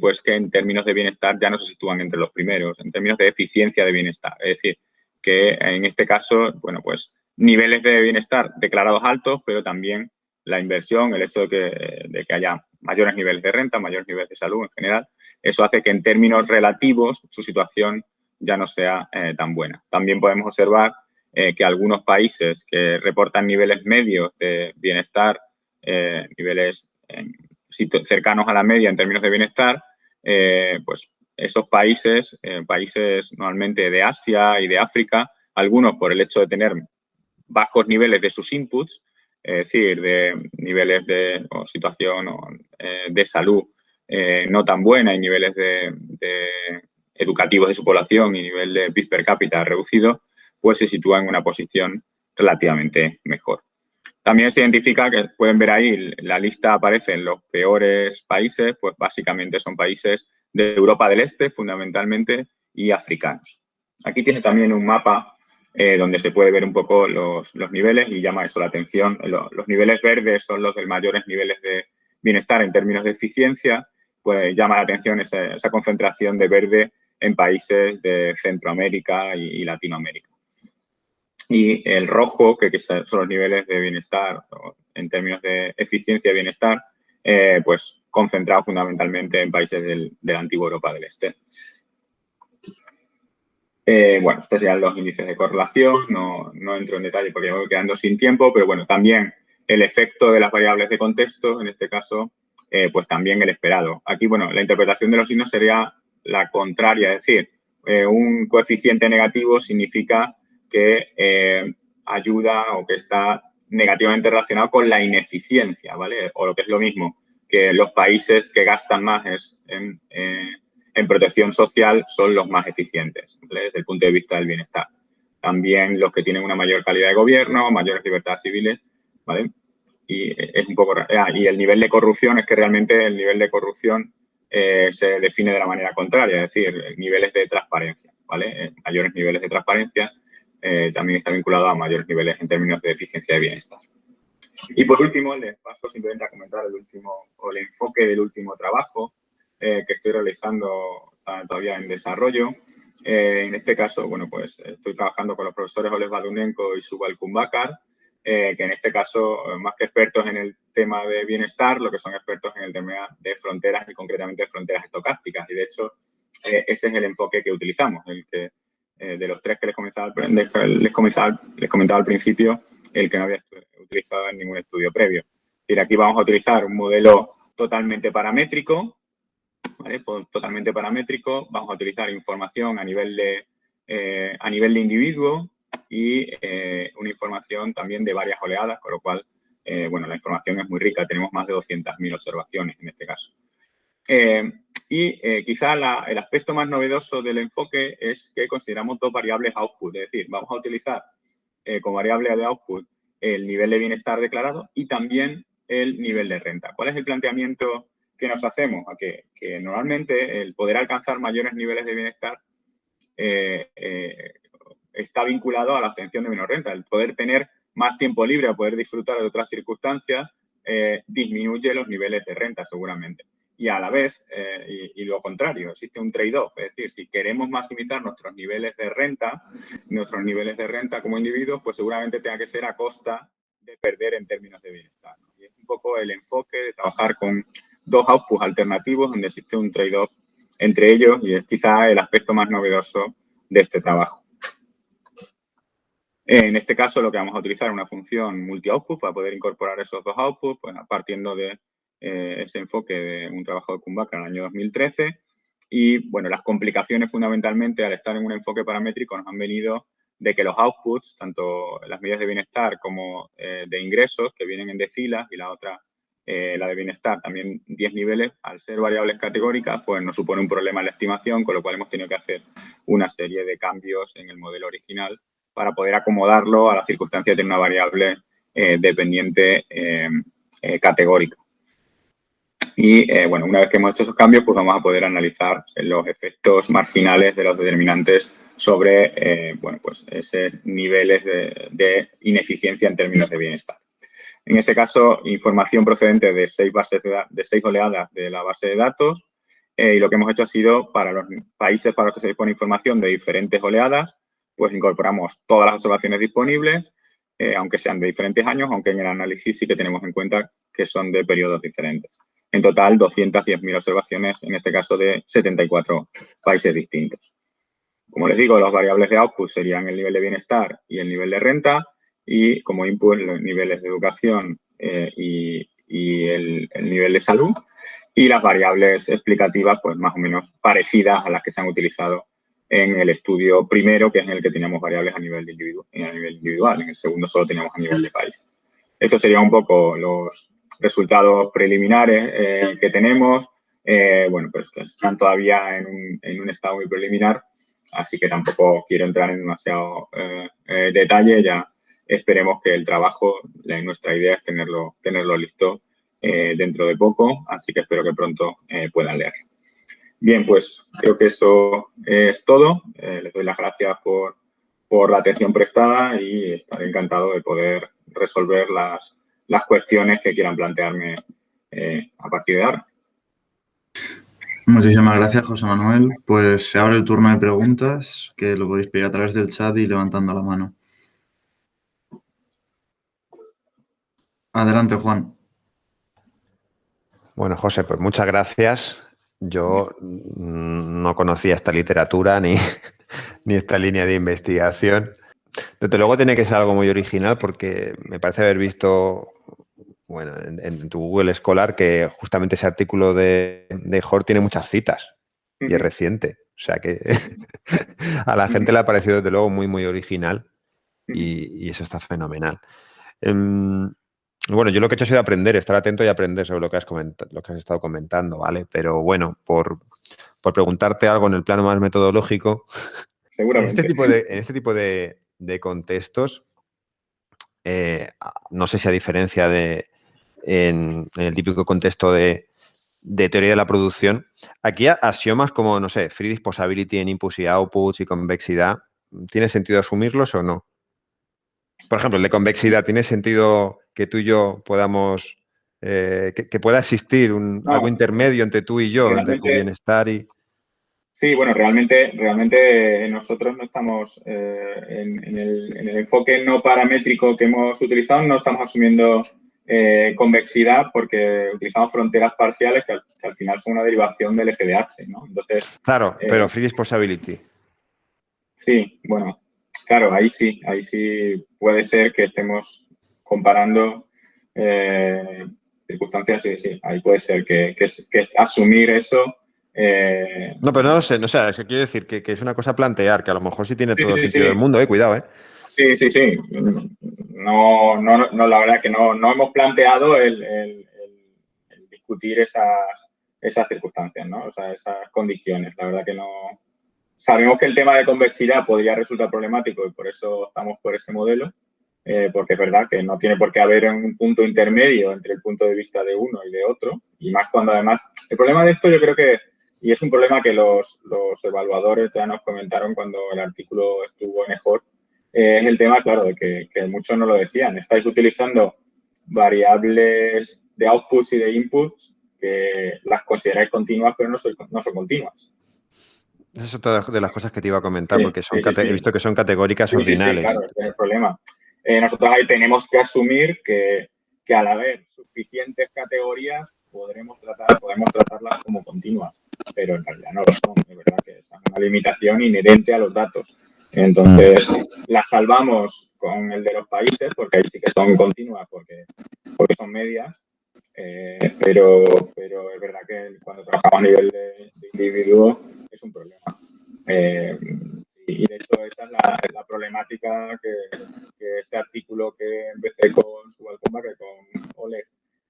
pues que en términos de bienestar ya no se sitúan entre los primeros, en términos de eficiencia de bienestar. Es decir, que en este caso, bueno, pues niveles de bienestar declarados altos, pero también la inversión, el hecho de que, de que haya mayores niveles de renta, mayores niveles de salud en general, eso hace que en términos relativos su situación ya no sea eh, tan buena. También podemos observar eh, que algunos países que reportan niveles medios de bienestar, eh, niveles cercanos a la media en términos de bienestar, pues esos países, países normalmente de Asia y de África, algunos por el hecho de tener bajos niveles de sus inputs, es decir, de niveles de situación de salud no tan buena y niveles de educativos de su población y nivel de PIB per cápita reducido, pues se sitúa en una posición relativamente mejor. También se identifica que pueden ver ahí, la lista aparece en los peores países, pues básicamente son países de Europa del Este, fundamentalmente, y africanos. Aquí tiene también un mapa eh, donde se puede ver un poco los, niveles y llama eso la atención. Los, niveles verdes son los de mayores niveles de bienestar en términos de eficiencia, pues llama la atención esa, esa concentración de verde en países de Centroamérica y, Latinoamérica. Y el rojo, que, son los niveles de bienestar en términos de eficiencia y bienestar, eh, pues concentrado fundamentalmente en países de la antigua Europa del Este. Eh, bueno, estos serían los índices de correlación, no, no, entro en detalle porque me voy quedando sin tiempo, pero bueno, también el efecto de las variables de contexto, en este caso, eh, pues también el esperado. Aquí, bueno, la interpretación de los signos sería la contraria, es decir, eh, un coeficiente negativo significa que eh, ayuda o que está negativamente relacionado con la ineficiencia, ¿vale? O lo que es lo mismo, que los países que gastan más en, eh, en protección social son los más eficientes, desde el punto de vista del bienestar. También los que tienen una mayor calidad de gobierno, mayores libertades civiles, ¿vale? Y es un poco... Ah, y el nivel de corrupción es que realmente el nivel de corrupción eh, se define de la manera contraria, es decir, niveles de transparencia, ¿vale? Eh, mayores niveles de transparencia eh, también está vinculado a mayores niveles en términos de eficiencia de bienestar. Y por último, les paso simplemente a comentar el último, o el enfoque del último trabajo que estoy realizando todavía en desarrollo. en este caso, bueno, pues estoy trabajando con los profesores Oles Badunenko y Subal Kumbakar, eh, que en este caso, eh, más que expertos en el tema de bienestar, lo que son expertos en el tema de fronteras y concretamente fronteras estocásticas. Y de hecho, eh, ese es el enfoque que utilizamos, el que de los tres que les comentaba, les, comentaba, les comentaba al principio, el que no había utilizado en ningún estudio previo. Y aquí vamos a utilizar un modelo totalmente paramétrico, ¿vale? Pues, totalmente paramétrico, vamos a utilizar información a nivel de, a nivel de individuo, y eh, una información también de varias oleadas, con lo cual, eh, bueno, la información es muy rica. Tenemos más de 200.000 observaciones en este caso. Eh, y quizá el aspecto más novedoso del enfoque es que consideramos dos variables output, es decir, vamos a utilizar como variable de output el nivel de bienestar declarado y también el nivel de renta. ¿Cuál es el planteamiento que nos hacemos? A que, que normalmente el poder alcanzar mayores niveles de bienestar eh, está vinculado a la obtención de menor renta. El poder tener más tiempo libre, poder disfrutar de otras circunstancias, eh, disminuye los niveles de renta seguramente. Y a la vez, eh, y, lo contrario, existe un trade-off, es decir, si queremos maximizar nuestros niveles de renta, nuestros niveles de renta como individuos, pues seguramente tenga que ser a costa de perder en términos de bienestar. Y es un poco el enfoque de trabajar con dos outputs alternativos donde existe un trade-off entre ellos y es quizá el aspecto más novedoso de este trabajo. En este caso, lo que vamos a utilizar es una función multi-output para poder incorporar esos dos outputs, pues, partiendo de eh, ese enfoque de un trabajo de Kumbaka en el año 2013. Y, bueno, las complicaciones fundamentalmente al estar en un enfoque paramétrico nos han venido de que los outputs, tanto las medidas de bienestar como eh, de ingresos, que vienen en decilas, y la otra, eh, la de bienestar, también 10 niveles, al ser variables categóricas, pues nos supone un problema en la estimación, con lo cual hemos tenido que hacer una serie de cambios en el modelo original para poder acomodarlo a las circunstancias de una variable eh, dependiente eh, eh, categórica. Y, bueno, una vez que hemos hecho esos cambios, pues vamos a poder analizar los efectos marginales de los determinantes sobre, bueno, pues esos niveles de, ineficiencia en términos de bienestar. En este caso, información procedente de seis, bases de, seis oleadas de la base de datos y lo que hemos hecho ha sido para los países para los que se dispone información de diferentes oleadas, pues incorporamos todas las observaciones disponibles aunque sean de diferentes años, aunque en el análisis sí que tenemos en cuenta que son de periodos diferentes. En total, 210.000 observaciones, en este caso de 74 países distintos. Como les digo, las variables de output serían el nivel de bienestar y el nivel de renta y como input los niveles de educación eh, y, el, nivel de salud y las variables explicativas pues más o menos parecidas a las que se han utilizado en el estudio primero, que es en el que teníamos variables a nivel, a nivel individual. En el segundo solo teníamos a nivel de país. Estos serían un poco los resultados preliminares eh, que tenemos. Eh, bueno, pues están todavía en un, en un estado muy preliminar así que tampoco quiero entrar en demasiado eh, eh, detalle, ya esperemos que el trabajo, nuestra idea es tenerlo, tenerlo listo eh, dentro de poco, así que espero que pronto puedan leer. Bien, pues creo que eso es todo. les doy las gracias por, por, la atención prestada y estaré encantado de poder resolver las, las cuestiones que quieran plantearme a partir de ahora. Muchísimas gracias, José Manuel. Pues se abre el turno de preguntas, que lo podéis pedir a través del chat y levantando la mano. Adelante, Juan. Bueno, José, pues muchas gracias. Yo no conocía esta literatura ni, ni esta línea de investigación. Desde luego tiene que ser algo muy original porque me parece haber visto bueno, en, tu Google Escolar que justamente ese artículo de, de tiene muchas citas y es reciente. O sea que a la gente le ha parecido desde luego muy, muy original y, eso está fenomenal. Em, bueno, yo lo que he hecho ha sido aprender, estar atento y aprender sobre lo que has, lo que has estado comentando, ¿vale? Pero bueno, por, preguntarte algo en el plano más metodológico, En este tipo de, en este tipo de, contextos, eh, no sé si a diferencia de, en, el típico contexto de, teoría de la producción. Aquí axiomas como, no sé, free disposability en inputs y outputs y convexidad, ¿tiene sentido asumirlos o no? Por ejemplo, el de convexidad, ¿tiene sentido que tú y yo podamos, eh, que, pueda existir un, algo intermedio entre tú y yo, entre tu bienestar y... Sí, bueno, realmente, realmente nosotros no estamos eh, en, el, en, el, enfoque no paramétrico que hemos utilizado, no estamos asumiendo eh, convexidad porque utilizamos fronteras parciales que al, final son una derivación del FDH, ¿no? Entonces, claro, eh, pero free disposability. Sí, bueno, claro, ahí sí, ahí sí puede ser que estemos comparando eh, circunstancias, sí, sí, ahí puede ser que, asumir eso no, pero no lo sé, no sé, es que quiero decir que, es una cosa plantear, que a lo mejor sí tiene todo el sentido del mundo, eh, cuidado, eh. Sí, sí, sí. No, no, no, la verdad que no, no hemos planteado el, discutir esas, esas circunstancias, ¿no? O sea, esas condiciones. La verdad que no. Sabemos que el tema de convexidad podría resultar problemático y por eso estamos por ese modelo, eh, porque es verdad que no tiene por qué haber un punto intermedio entre el punto de vista de uno y de otro, y más cuando además. El problema de esto yo creo que, y es un problema que los, los evaluadores ya nos comentaron cuando el artículo estuvo en EJOR, es el tema, claro, de que, muchos no lo decían. Estáis utilizando variables de outputs y de inputs que las consideráis continuas, pero no, no son continuas. Esa es otra de las cosas que te iba a comentar, porque son he visto que son categóricas ordinales. claro, ese es el problema. Eh, nosotros ahí tenemos que asumir que, que, al haber suficientes categorías podremos, tratar, podemos tratarlas como continuas, pero en realidad no lo son. De verdad que es una limitación inherente a los datos. Entonces, la salvamos con el de los países, porque ahí sí que son continuas, porque, porque son medias, eh, pero, pero es verdad que cuando trabajamos a nivel de, individuo es un problema. Eh, y de hecho esa es la, problemática que, este artículo que empecé con Subalcomba, que con Oleg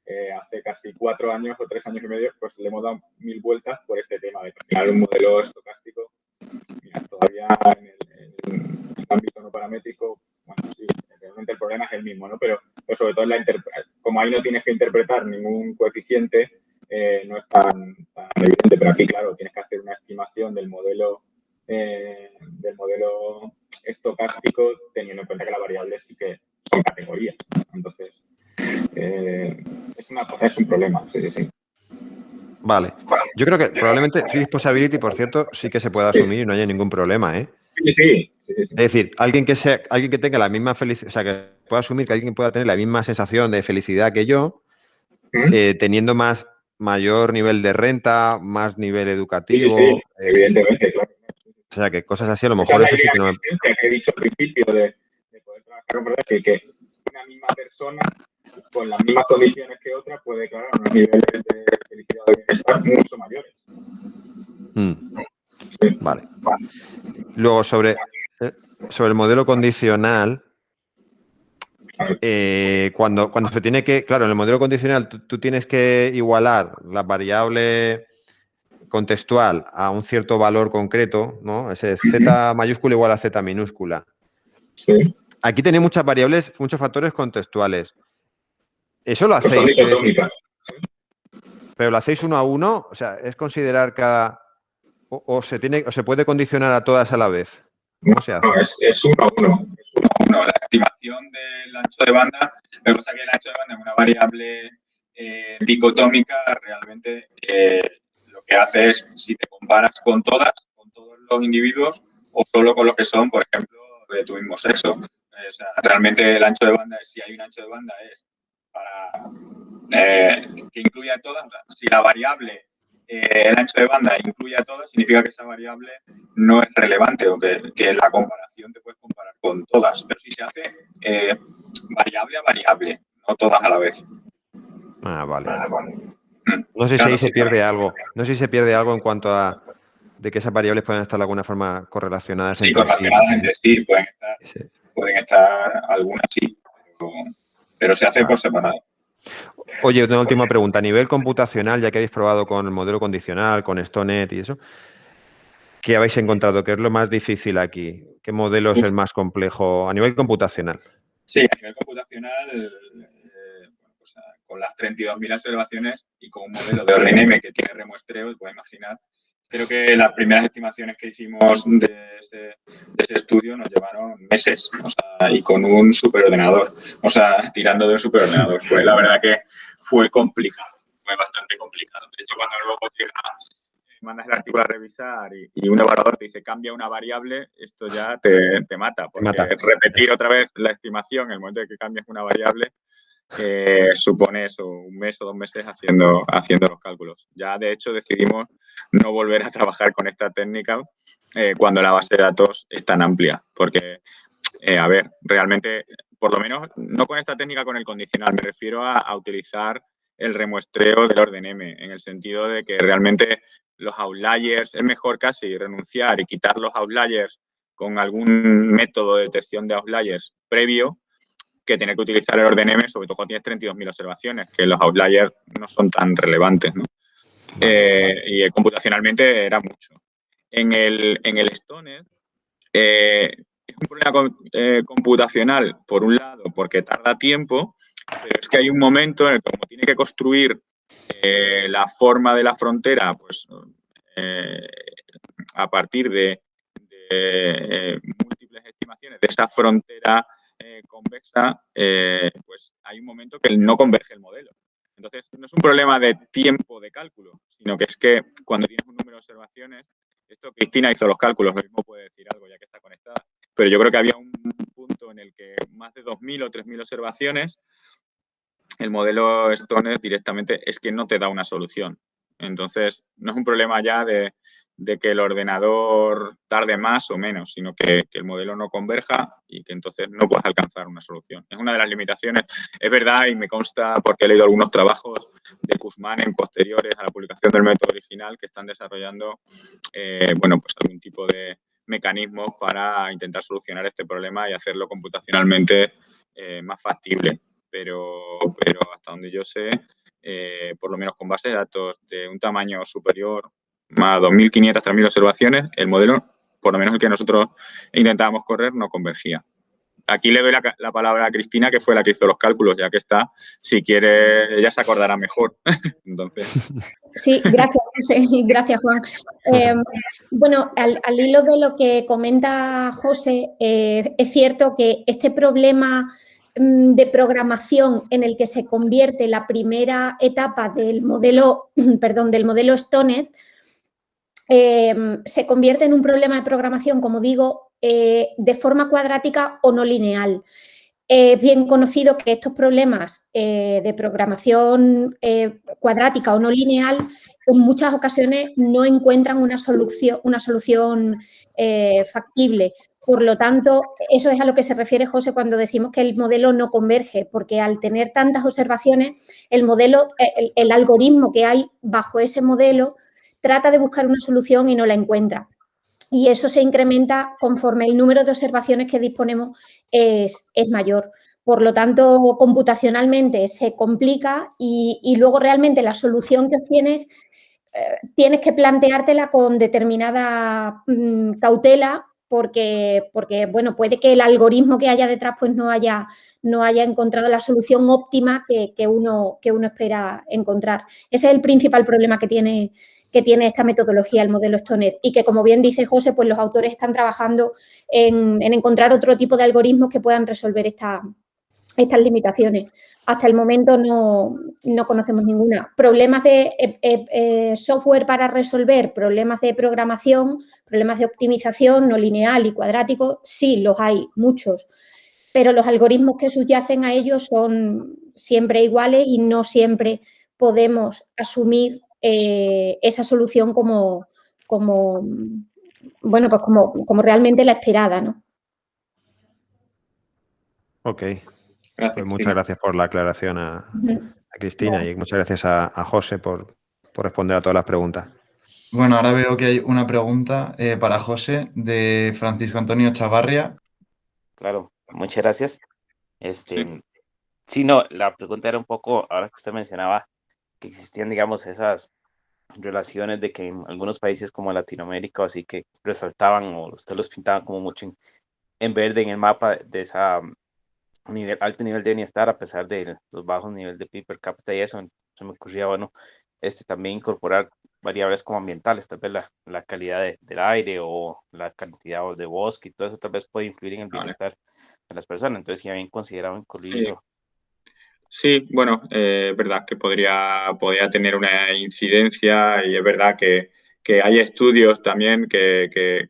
eh, hace casi cuatro años o tres años y medio, pues le hemos dado mil vueltas por este tema de crear un modelo estocástico. Mira, todavía en el, en el ámbito no paramétrico, bueno, sí, realmente el problema es el mismo, ¿no? Pero, sobre todo la como ahí no tienes que interpretar ningún coeficiente, eh, no es tan, evidente, pero aquí, claro, tienes que hacer una estimación del modelo eh, del modelo estocástico teniendo en cuenta que las variables sí que son categorías. Entonces, eh, es, una, es un problema, sí, sí, sí. Vale. Yo creo que probablemente Free Disposability, por cierto, sí que se puede asumir y no haya ningún problema, ¿eh? Sí, sí, Es decir, alguien que sea, alguien que tenga la misma felicidad, o sea, que pueda asumir que alguien pueda tener la misma sensación de felicidad que yo, eh, teniendo más mayor nivel de renta, más nivel educativo. Sí, evidentemente, claro. O sea, que cosas así, a lo mejor eso sí que no me... que he dicho al principio de, poder trabajar con que, que una misma persona con las mismas condiciones que otra puede declarar unos niveles de felicidad y bienestar mucho mayores. Mm. Vale. Luego, sobre, eh, sobre el modelo condicional, eh, cuando, cuando se tiene que, claro, en el modelo condicional tú, tienes que igualar la variable contextual a un cierto valor concreto, ¿no? Ese Z mayúscula igual a Z minúscula. Aquí tenéis muchas variables, muchos factores contextuales. Eso lo hacéis. pero lo hacéis uno a uno, o sea, es considerar cada. O, se tiene, o se puede condicionar a todas a la vez. No, es, uno a uno. Es uno a uno. La estimación del ancho de banda, lo que pasa es que el ancho de banda es una variable eh, dicotómica, realmente eh, lo que hace es, si te comparas con todas, con todos los individuos, o solo con los que son, por ejemplo, de tu mismo sexo. O sea, realmente el ancho de banda, si hay un ancho de banda, es para eh, que incluya todas. si la variable, eh, el ancho de banda incluye a todas, significa que esa variable no es relevante o que, que la comparación te puedes comparar con todas. Pero si se hace eh, variable a variable, no todas a la vez. Ah, vale. Mm. No sé si ahí se pierde algo. No sé si se pierde algo en cuanto a de que esas variables pueden estar de alguna forma correlacionadas. Sí, correlacionadas entre sí, pueden estar, pueden estar algunas sí, pero se hace por separado. Oye, una última pregunta. A nivel computacional, ya que habéis probado con el modelo condicional, con StoneNet y eso, ¿qué habéis encontrado? ¿Qué es lo más difícil aquí? ¿Qué modelo es el más complejo a nivel computacional? Sí, a nivel computacional, eh, pues, con las 32.000 observaciones y con un modelo de ORNM que tiene remuestreo, puedes imaginar Creo que las primeras estimaciones que hicimos de ese, estudio nos llevaron meses, o sea, y con un superordenador, o sea, tirando de un superordenador. Fue, la verdad que fue complicado, fue bastante complicado. De hecho, cuando luego llegas, mandas el artículo a revisar y, un evaluador te dice cambia una variable, esto ya te, te mata, porque repetir otra vez la estimación en el momento de que cambias una variable supone eso, un mes o dos meses haciendo, haciendo los cálculos. Ya, de hecho, decidimos no volver a trabajar con esta técnica eh, cuando la base de datos es tan amplia, porque, eh, a ver, realmente, por lo menos, no con esta técnica, con el condicional, me refiero a, utilizar el remuestreo del orden M, en el sentido de que realmente los outliers, es mejor casi renunciar y quitar los outliers con algún método de detección de outliers previo que tener que utilizar el orden M, sobre todo cuando tienes 32.000 observaciones, que los outliers no son tan relevantes, ¿no? Eh, y computacionalmente era mucho. En el, en el Stoner eh, es un problema eh, computacional, por un lado, porque tarda tiempo, pero es que hay un momento en el que como tiene que construir la forma de la frontera, pues a partir de, de múltiples estimaciones de esta frontera eh, convexa, eh, pues hay un momento que no converge el modelo. Entonces, no es un problema de tiempo de cálculo, sino que es que cuando tienes un número de observaciones, esto Cristina hizo los cálculos, lo mismo puede decir algo ya que está conectada, pero yo creo que había un punto en el que más de 2.000 o 3.000 observaciones, el modelo Stoner directamente es que no te da una solución. Entonces, no es un problema ya de, de que el ordenador tarde más o menos, sino que, el modelo no converja y que entonces no puedas alcanzar una solución. Es una de las limitaciones. Es verdad y me consta porque he leído algunos trabajos de Kuzman en posteriores a la publicación del método original que están desarrollando, eh, bueno, pues algún tipo de mecanismos para intentar solucionar este problema y hacerlo computacionalmente eh, más factible. Pero, pero hasta donde yo sé, eh, por lo menos con bases de datos de un tamaño superior más 2.500, 3.000 observaciones, el modelo, por lo menos el que nosotros intentábamos correr, no convergía. Aquí le doy la, palabra a Cristina, que fue la que hizo los cálculos, ya que está. Si quiere, ella se acordará mejor. Entonces. Sí, gracias, José. Gracias, Juan. Em, bueno, al, hilo de lo que comenta José, eh, es cierto que este problema mm, de programación en el que se convierte la primera etapa del modelo, perdón, del modelo Stonet em, se convierte en un problema de programación, como digo, eh, de forma cuadrática o no lineal. Es bien conocido que estos problemas eh, de programación eh, cuadrática o no lineal en muchas ocasiones no encuentran una solución, una solución factible. Por lo tanto, eso es a lo que se refiere José cuando decimos que el modelo no converge, porque al tener tantas observaciones, el modelo, el, algoritmo que hay bajo ese modelo trata de buscar una solución y no la encuentra. Y eso se incrementa conforme el número de observaciones que disponemos es, mayor. Por lo tanto, computacionalmente se complica y, luego realmente la solución que obtienes eh, tienes que planteártela con determinada mm, cautela porque, porque, bueno, puede que el algoritmo que haya detrás pues no haya, no haya encontrado la solución óptima que, uno, que uno espera encontrar. Ese es el principal problema que tiene, que tiene esta metodología, el modelo Stoner, y que, como bien dice José, pues los autores están trabajando en, encontrar otro tipo de algoritmos que puedan resolver esta, estas limitaciones. Hasta el momento no, conocemos ninguna. Problemas de eh, eh, eh, software para resolver, problemas de programación, problemas de optimización no lineal y cuadrático, sí, los hay, muchos. Pero los algoritmos que subyacen a ellos son siempre iguales y no siempre podemos asumir esa solución como, como, bueno, pues como, como realmente la esperada, ¿no? Ok, pues muchas gracias por la aclaración a, Cristina y muchas gracias a, José por, responder a todas las preguntas. Bueno, ahora veo que hay una pregunta eh, para José de Francisco Antonio Chavarria. Claro, muchas gracias. Este, sí. no, la pregunta era un poco, ahora que usted mencionaba que existían, digamos, esas relaciones de que en algunos países como Latinoamérica, así que resaltaban o usted los pintaban como mucho en verde en el mapa de esa nivel, alto nivel de bienestar a pesar de los bajos niveles de PIB per cápita y eso, se me ocurría, bueno, este, también incorporar variables como ambientales, tal vez la, la calidad del aire o la cantidad de bosque y todo eso tal vez puede influir en el bienestar de las personas, entonces si habían considerado incluirlo. Sí. Bueno, eh, es verdad que podría, podría tener una incidencia y es verdad que, que hay estudios también que, que,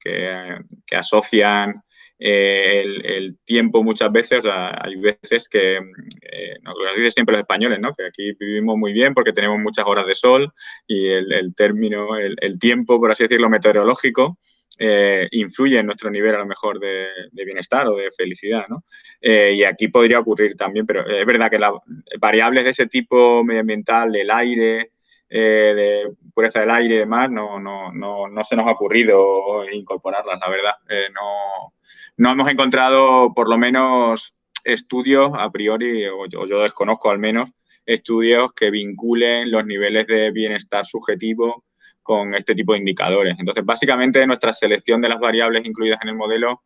que asocian eh, el, tiempo muchas veces, hay veces que, eh, nos lo dicen siempre los españoles, ¿no? que aquí vivimos muy bien porque tenemos muchas horas de sol y el, término, el, tiempo, por así decirlo, meteorológico, eh, influye en nuestro nivel a lo mejor de, bienestar o de felicidad. ¿no? y aquí podría ocurrir también, pero es verdad que las variables de ese tipo medioambiental, del aire, de pureza del aire y demás, no, no, no, no, se nos ha ocurrido incorporarlas, la verdad. no, no hemos encontrado por lo menos estudios a priori, o yo, desconozco al menos, estudios que vinculen los niveles de bienestar subjetivo con este tipo de indicadores. Entonces, básicamente, nuestra selección de las variables incluidas en el modelo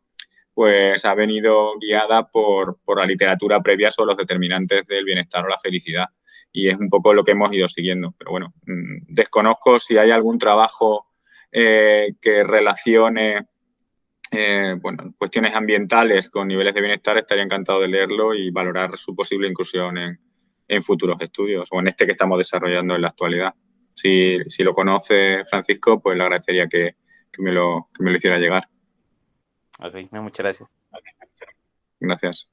pues ha venido guiada por, la literatura previa sobre los determinantes del bienestar o la felicidad. Y es un poco lo que hemos ido siguiendo. Pero bueno, mm, desconozco si hay algún trabajo eh, que relacione eh, bueno, cuestiones ambientales con niveles de bienestar, estaría encantado de leerlo y valorar su posible inclusión en, futuros estudios o en este que estamos desarrollando en la actualidad. Si, lo conoce Francisco, pues le agradecería que, me, lo, me lo hiciera llegar. Ok, muchas gracias. Gracias.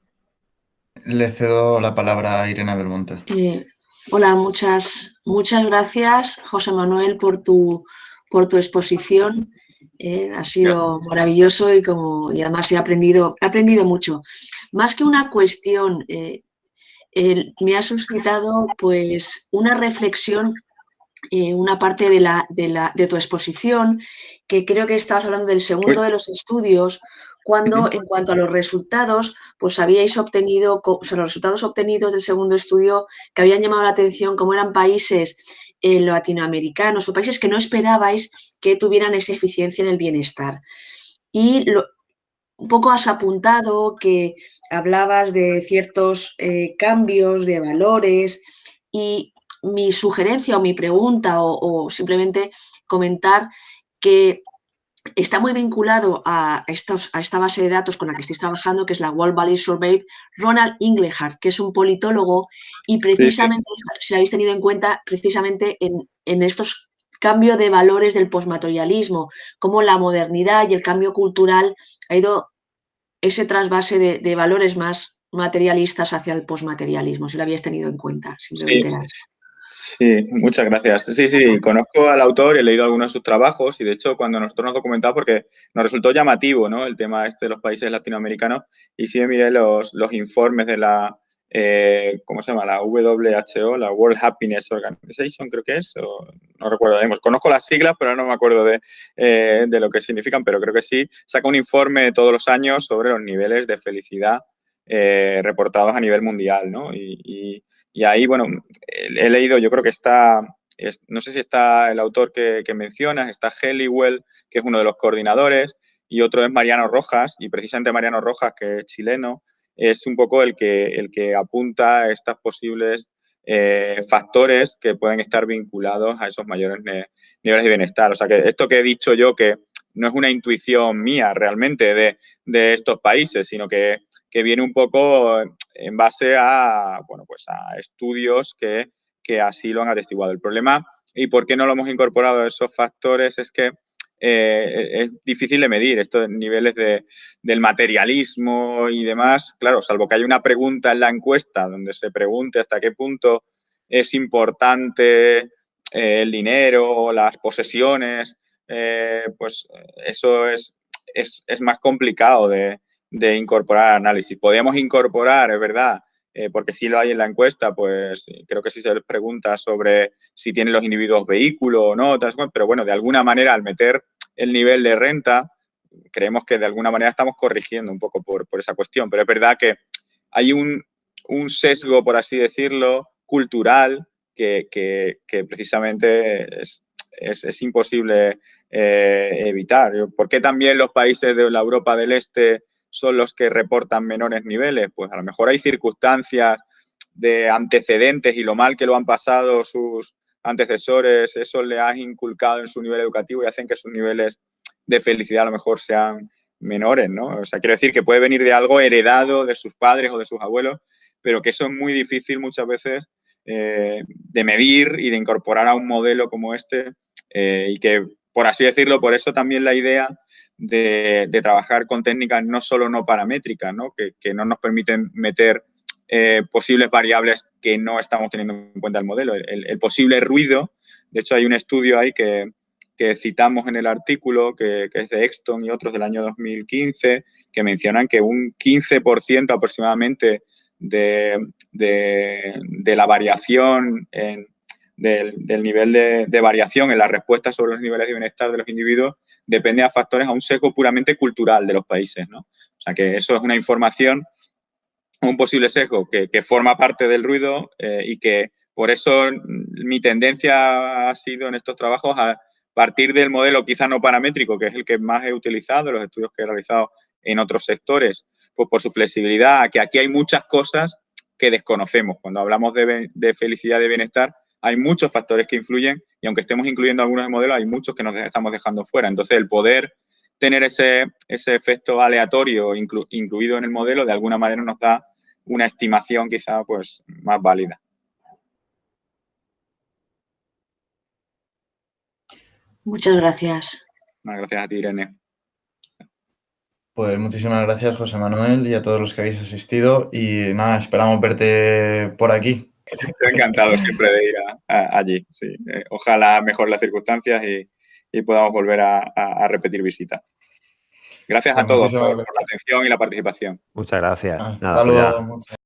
Le cedo la palabra a Irene Belmonte. Eh, hola, muchas, muchas gracias, José Manuel, por tu, por tu exposición. ¿eh? ha sido maravilloso y, como, y además he aprendido, he aprendido mucho. Más que una cuestión, eh, me ha suscitado pues una reflexión, eh, una parte de, la, de, la, de, tu exposición, que creo que estabas hablando del segundo de los estudios, cuando en cuanto a los resultados, pues habíais obtenido, o sea, los resultados obtenidos del segundo estudio que habían llamado la atención, como eran países eh, latinoamericanos o países que no esperabais que tuvieran esa eficiencia en el bienestar. Y un poco has apuntado que hablabas de ciertos eh, cambios de valores y mi sugerencia o mi pregunta o simplemente comentar que está muy vinculado a, estos, a, esta base de datos con la que estáis trabajando, que es la World Valley Survey, Ronald Inglehart, que es un politólogo y precisamente, si lo habéis tenido en cuenta, precisamente en, estos cambio de valores del posmaterialismo, cómo la modernidad y el cambio cultural ha ido ese trasvase de, valores más materialistas hacia el posmaterialismo, si lo habías tenido en cuenta, simplemente Sí, muchas gracias. Sí, sí, conozco al autor, he leído algunos de sus trabajos y de hecho cuando nosotros nos documentamos porque nos resultó llamativo ¿no? el tema este de los países latinoamericanos y sí miré los, los informes de la, eh, ¿cómo se llama? La WHO, la World Happiness Organization creo que es, no recuerdo, conozco las siglas pero no me acuerdo de, eh, de lo que significan, pero creo que sí, saca un informe todos los años sobre los niveles de felicidad eh, reportados a nivel mundial, ¿no? y y ahí, bueno, he leído, yo creo que está, no sé si está el autor que, mencionas, está Heliwell, que es uno de los coordinadores, y otro es Mariano Rojas, y precisamente Mariano Rojas, que es chileno, es un poco el que, el que apunta a estos posibles eh, factores que pueden estar vinculados a esos mayores niveles de bienestar. O sea, que esto que he dicho yo, que no es una intuición mía realmente de, de estos países, sino que que viene un poco en base a, bueno, pues a estudios que, así lo han atestiguado. El problema y por qué no lo hemos incorporado a esos factores es que eh, es difícil de medir estos niveles de, del materialismo y demás. Claro, salvo que haya una pregunta en la encuesta donde se pregunte hasta qué punto es importante eh, el dinero, las posesiones, eh, pues eso es, es más complicado de, de incorporar análisis. Podríamos incorporar, es verdad, eh, porque sí lo hay en la encuesta, pues creo que sí se les pregunta sobre si tienen los individuos vehículo o no, pero bueno, de alguna manera al meter el nivel de renta, creemos que de alguna manera estamos corrigiendo un poco por, esa cuestión, pero es verdad que hay un, sesgo, por así decirlo, cultural que, precisamente es, es, imposible eh, evitar. ¿Por qué también los países de la Europa del Este son los que reportan menores niveles? Pues a lo mejor hay circunstancias de antecedentes y lo mal que lo han pasado sus antecesores, eso le ha inculcado en su nivel educativo y hacen que sus niveles de felicidad a lo mejor sean menores, ¿no? O sea, quiero decir que puede venir de algo heredado de sus padres o de sus abuelos, pero que eso es muy difícil muchas veces eh, de medir y de incorporar a un modelo como este eh, y que, por así decirlo, por eso también la idea de, trabajar con técnicas no solo no paramétricas, ¿no? Que, no nos permiten meter eh, posibles variables que no estamos teniendo en cuenta el modelo. El, posible ruido, de hecho hay un estudio ahí que, citamos en el artículo, que, es de Exton y otros del año 2015, que mencionan que un 15% aproximadamente de, de, la variación en, del, nivel de, variación en la respuesta sobre los niveles de bienestar de los individuos depende a factores, a un sesgo puramente cultural de los países, ¿no? O sea, que eso es una información, un posible sesgo que, forma parte del ruido eh, y que por eso mi tendencia ha sido en estos trabajos a partir del modelo quizá no paramétrico, que es el que más he utilizado, los estudios que he realizado en otros sectores, pues por su flexibilidad, que aquí hay muchas cosas que desconocemos. Cuando hablamos de, de felicidad, de bienestar, hay muchos factores que influyen y aunque estemos incluyendo algunos modelos, hay muchos que nos estamos dejando fuera. Entonces, el poder tener ese, ese efecto aleatorio incluido en el modelo, de alguna manera nos da una estimación quizá pues, más válida. Muchas gracias. Gracias a ti, Irene. Pues muchísimas gracias, José Manuel, y a todos los que habéis asistido. Y nada, esperamos verte por aquí. Estoy encantado siempre de ir allí, sí. Eh, ojalá mejor las circunstancias y, podamos volver a, repetir visitas. Gracias a todos por, la atención y la participación. Muchas gracias. Hasta